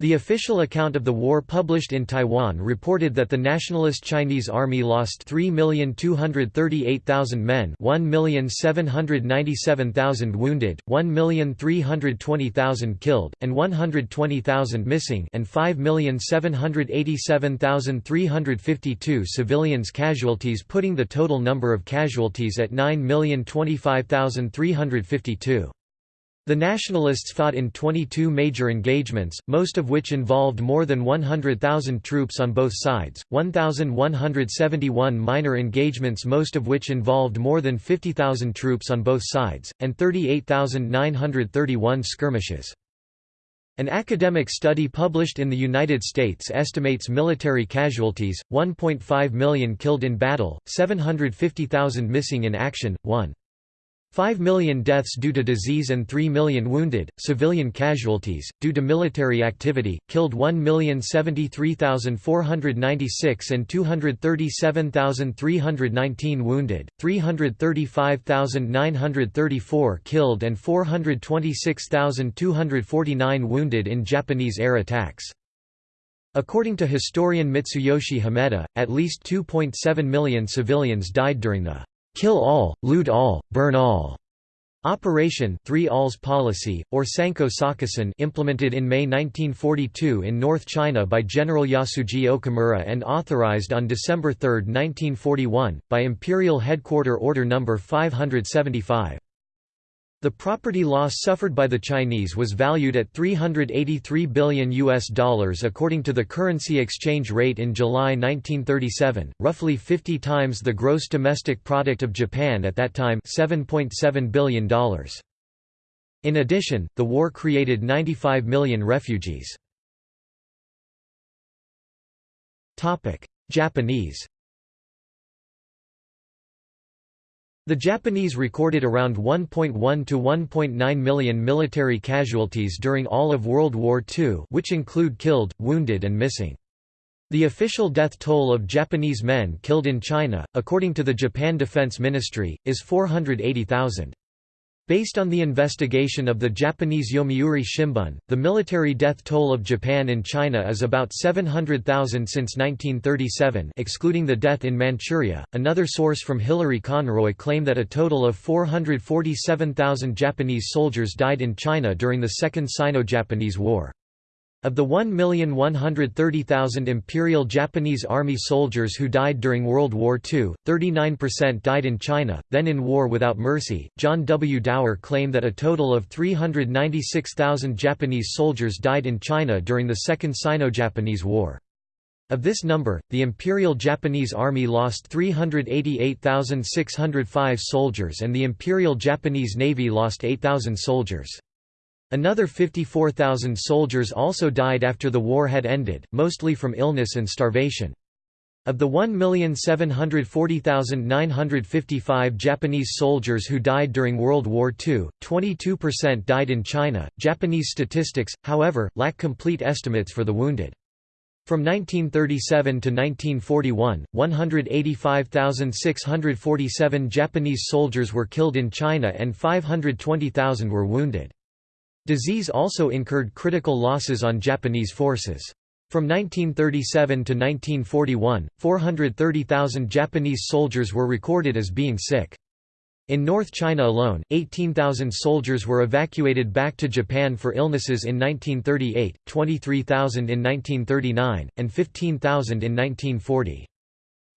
The official account of the war published in Taiwan reported that the nationalist Chinese army lost 3,238,000 men 1,797,000 wounded, 1,320,000 killed, and 120,000 missing and 5,787,352 civilians casualties putting the total number of casualties at 9,025,352. The Nationalists fought in 22 major engagements, most of which involved more than 100,000 troops on both sides, 1,171 minor engagements most of which involved more than 50,000 troops on both sides, and 38,931 skirmishes. An academic study published in the United States estimates military casualties, 1.5 million killed in battle, 750,000 missing in action, 1. 5 million deaths due to disease and 3 million wounded. Civilian casualties, due to military activity, killed 1,073,496 and 237,319 wounded, 335,934 killed and 426,249 wounded in Japanese-air attacks. According to historian Mitsuyoshi Himeta, at least 2.7 million civilians died during the kill all, loot all, burn all. Operation Three Alls Policy, or Sanko Sakusen implemented in May 1942 in North China by General Yasuji Okamura and authorized on December 3, 1941, by Imperial Headquarter Order No. 575. The property loss suffered by the Chinese was valued at 383 billion US dollars according to the currency exchange rate in July 1937, roughly 50 times the gross domestic product of Japan at that time, 7.7 billion dollars. In addition, the war created 95 million refugees. Japanese The Japanese recorded around 1.1 to 1.9 million military casualties during all of World War II which include killed, wounded and missing. The official death toll of Japanese men killed in China, according to the Japan Defense Ministry, is 480,000. Based on the investigation of the Japanese Yomiuri Shimbun, the military death toll of Japan in China is about 700,000 since 1937 excluding the death in Manchuria. Another source from Hilary Conroy claimed that a total of 447,000 Japanese soldiers died in China during the Second Sino-Japanese War. Of the 1,130,000 Imperial Japanese Army soldiers who died during World War II, 39% died in China, then in war without mercy. John W. Dower claimed that a total of 396,000 Japanese soldiers died in China during the Second Sino-Japanese War. Of this number, the Imperial Japanese Army lost 388,605 soldiers and the Imperial Japanese Navy lost 8,000 soldiers. Another 54,000 soldiers also died after the war had ended, mostly from illness and starvation. Of the 1,740,955 Japanese soldiers who died during World War II, 22% died in China. Japanese statistics, however, lack complete estimates for the wounded. From 1937 to 1941, 185,647 Japanese soldiers were killed in China and 520,000 were wounded. Disease also incurred critical losses on Japanese forces. From 1937 to 1941, 430,000 Japanese soldiers were recorded as being sick. In North China alone, 18,000 soldiers were evacuated back to Japan for illnesses in 1938, 23,000 in 1939, and 15,000 in 1940.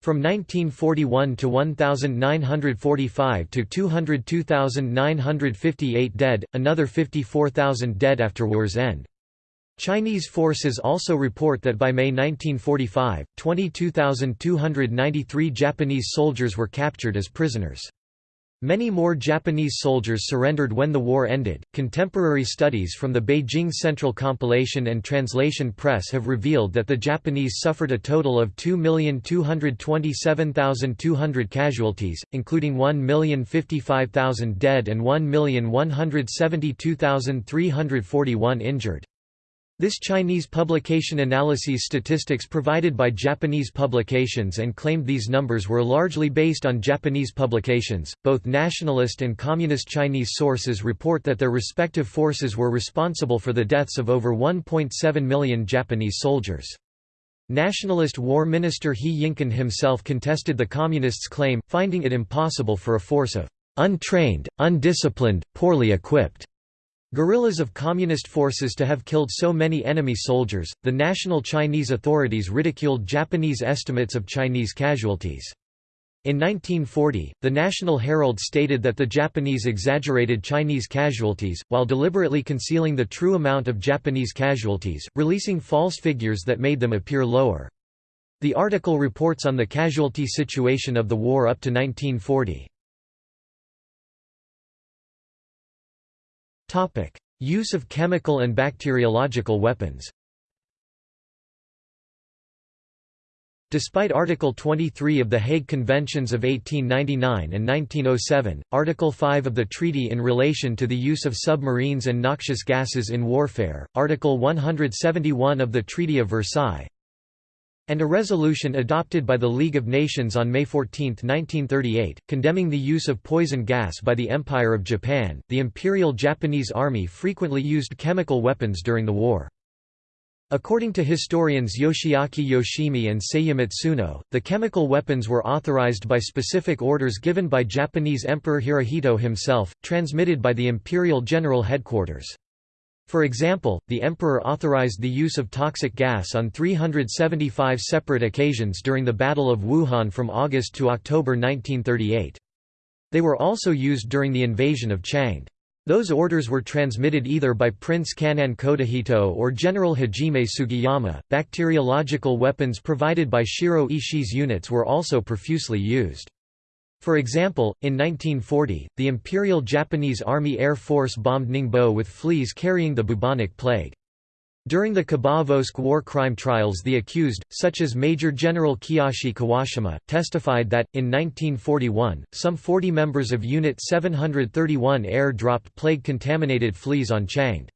From 1941 to 1945 to 202,958 dead, another 54,000 dead after war's end. Chinese forces also report that by May 1945, 22,293 Japanese soldiers were captured as prisoners. Many more Japanese soldiers surrendered when the war ended. Contemporary studies from the Beijing Central Compilation and Translation Press have revealed that the Japanese suffered a total of 2,227,200 casualties, including 1,055,000 dead and 1,172,341 injured. This Chinese publication analyses statistics provided by Japanese publications and claimed these numbers were largely based on Japanese publications. Both nationalist and communist Chinese sources report that their respective forces were responsible for the deaths of over 1.7 million Japanese soldiers. Nationalist War Minister He Yingqin himself contested the Communists' claim, finding it impossible for a force of untrained, undisciplined, poorly equipped Guerrillas of communist forces to have killed so many enemy soldiers, the national Chinese authorities ridiculed Japanese estimates of Chinese casualties. In 1940, the National Herald stated that the Japanese exaggerated Chinese casualties, while deliberately concealing the true amount of Japanese casualties, releasing false figures that made them appear lower. The article reports on the casualty situation of the war up to 1940. Use of chemical and bacteriological weapons Despite Article 23 of the Hague Conventions of 1899 and 1907, Article 5 of the treaty in relation to the use of submarines and noxious gases in warfare, Article 171 of the Treaty of Versailles, and a resolution adopted by the League of Nations on May 14, 1938, condemning the use of poison gas by the Empire of Japan. The Imperial Japanese Army frequently used chemical weapons during the war. According to historians Yoshiaki Yoshimi and Seiya Matsuno, the chemical weapons were authorized by specific orders given by Japanese Emperor Hirohito himself, transmitted by the Imperial General Headquarters. For example, the emperor authorized the use of toxic gas on 375 separate occasions during the Battle of Wuhan from August to October 1938. They were also used during the invasion of Changde. Those orders were transmitted either by Prince Kan'in Kotohito or General Hajime Sugiyama. Bacteriological weapons provided by Shiro Ishii's units were also profusely used. For example, in 1940, the Imperial Japanese Army Air Force bombed Ningbo with fleas carrying the bubonic plague. During the Khabarovsk war crime trials the accused, such as Major General Kiyoshi Kawashima, testified that, in 1941, some 40 members of Unit 731 air dropped plague-contaminated fleas on Changde.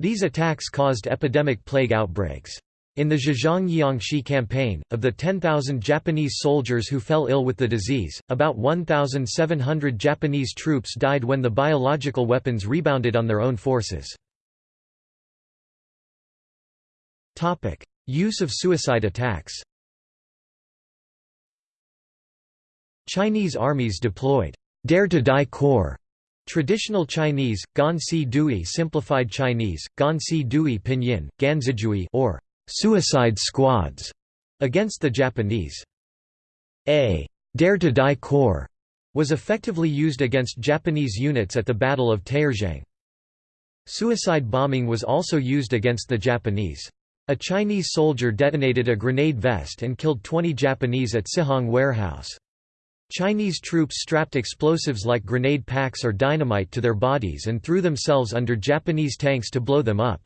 These attacks caused epidemic plague outbreaks. In the Zhejiang-Jiangxi campaign, of the 10,000 Japanese soldiers who fell ill with the disease, about 1,700 Japanese troops died when the biological weapons rebounded on their own forces. Use of suicide attacks Chinese armies deployed «Dare to Die Corps» Traditional Chinese, Gansi Dui simplified Chinese, Gansi Dui pinyin, Ganzijui or suicide squads against the Japanese. A Dare to Die Corps was effectively used against Japanese units at the Battle of Taierzhuang. Suicide bombing was also used against the Japanese. A Chinese soldier detonated a grenade vest and killed 20 Japanese at Sihang warehouse. Chinese troops strapped explosives like grenade packs or dynamite to their bodies and threw themselves under Japanese tanks to blow them up.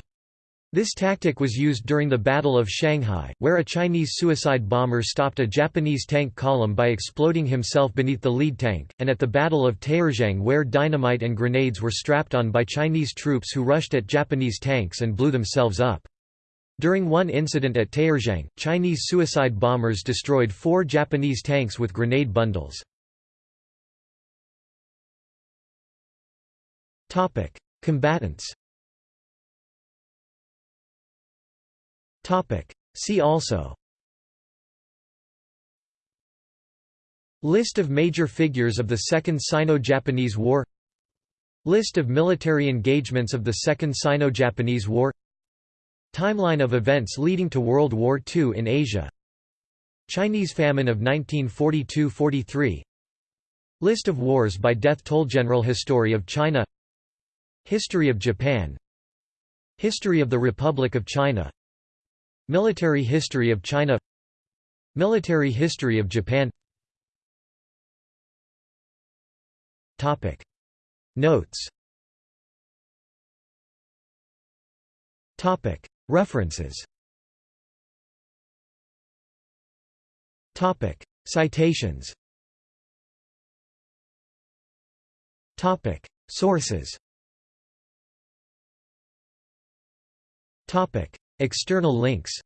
This tactic was used during the Battle of Shanghai, where a Chinese suicide bomber stopped a Japanese tank column by exploding himself beneath the lead tank, and at the Battle of Taierzhuang where dynamite and grenades were strapped on by Chinese troops who rushed at Japanese tanks and blew themselves up. During one incident at Taierzhuang, Chinese suicide bombers destroyed four Japanese tanks with grenade bundles. Combatants See also. List of major figures of the Second Sino-Japanese War. List of military engagements of the Second Sino-Japanese War. Timeline of events leading to World War II in Asia. Chinese famine of 1942–43 List of wars by death toll General History of China. History of Japan. History of the Republic of China Military history of China Military history of Japan Topic. Notes Topic. References Topic. Citations Topic. Sources External links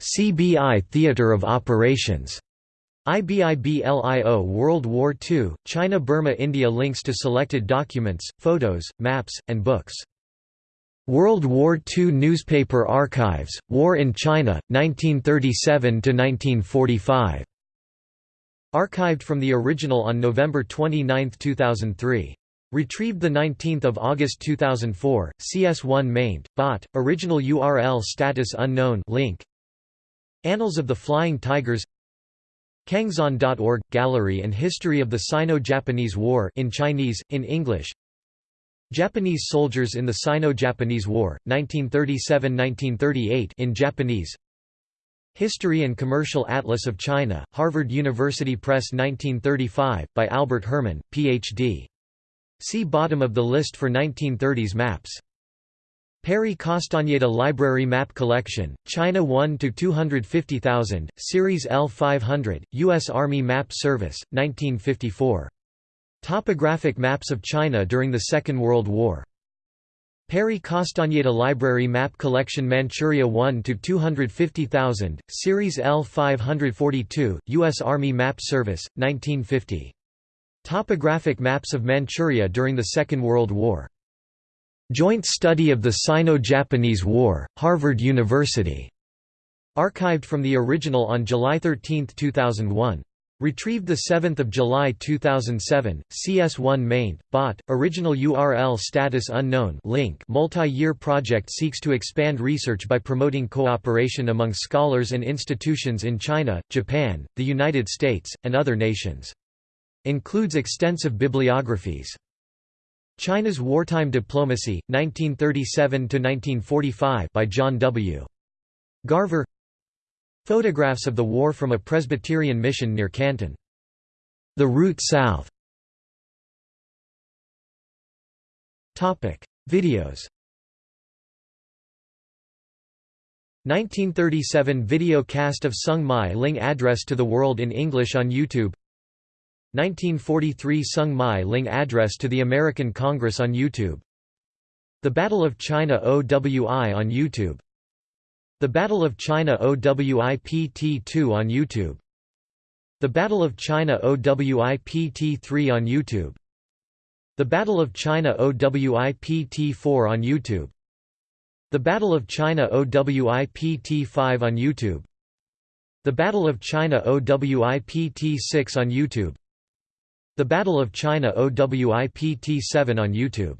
CBI Theater of Operations IBIBLIO World War II, China-Burma India Links to selected documents, photos, maps, and books. World War II Newspaper Archives, War in China, 1937–1945. Archived from the original on November 29, 2003. Retrieved 19 August 2004, CS1 maint, bot, original URL status unknown link. Annals of the Flying Tigers. Kangzon.org – Gallery and History of the Sino-Japanese War in Chinese, in English. Japanese soldiers in the Sino-Japanese War, 1937–1938 in Japanese. History and Commercial Atlas of China, Harvard University Press 1935, by Albert Herrmann, Ph.D. See bottom of the list for 1930s maps Perry Castañeda Library Map Collection, China 1 to 250,000, Series L500, U.S. Army Map Service, 1954. Topographic maps of China during the Second World War. Perry Castañeda Library Map Collection Manchuria 1 to 250,000, Series L542, U.S. Army Map Service, 1950. Topographic maps of Manchuria during the Second World War. Joint Study of the Sino-Japanese War, Harvard University. Archived from the original on July 13, 2001. Retrieved 7 July 2007, CS1 maint, bot, original URL status unknown link multi-year project seeks to expand research by promoting cooperation among scholars and institutions in China, Japan, the United States, and other nations. Includes extensive bibliographies. China's Wartime Diplomacy, 1937–1945 by John W. Garver Photographs of the war from a Presbyterian mission near Canton. The Route South Videos 1937 video cast of Soong Mei-ling Address to the World in English on YouTube 1943 Soong Mei-ling Address to the American Congress on YouTube. The Battle of China OWI on YouTube. The Battle of China OWI-PT2 on YouTube. The Battle of China OWI-PT3 on YouTube. The Battle of China OWI-PT4 on YouTube. The Battle of China OWI-PT5 on YouTube. The Battle of China OWI-PT6 on YouTube the Battle of China OWIPT-7 on YouTube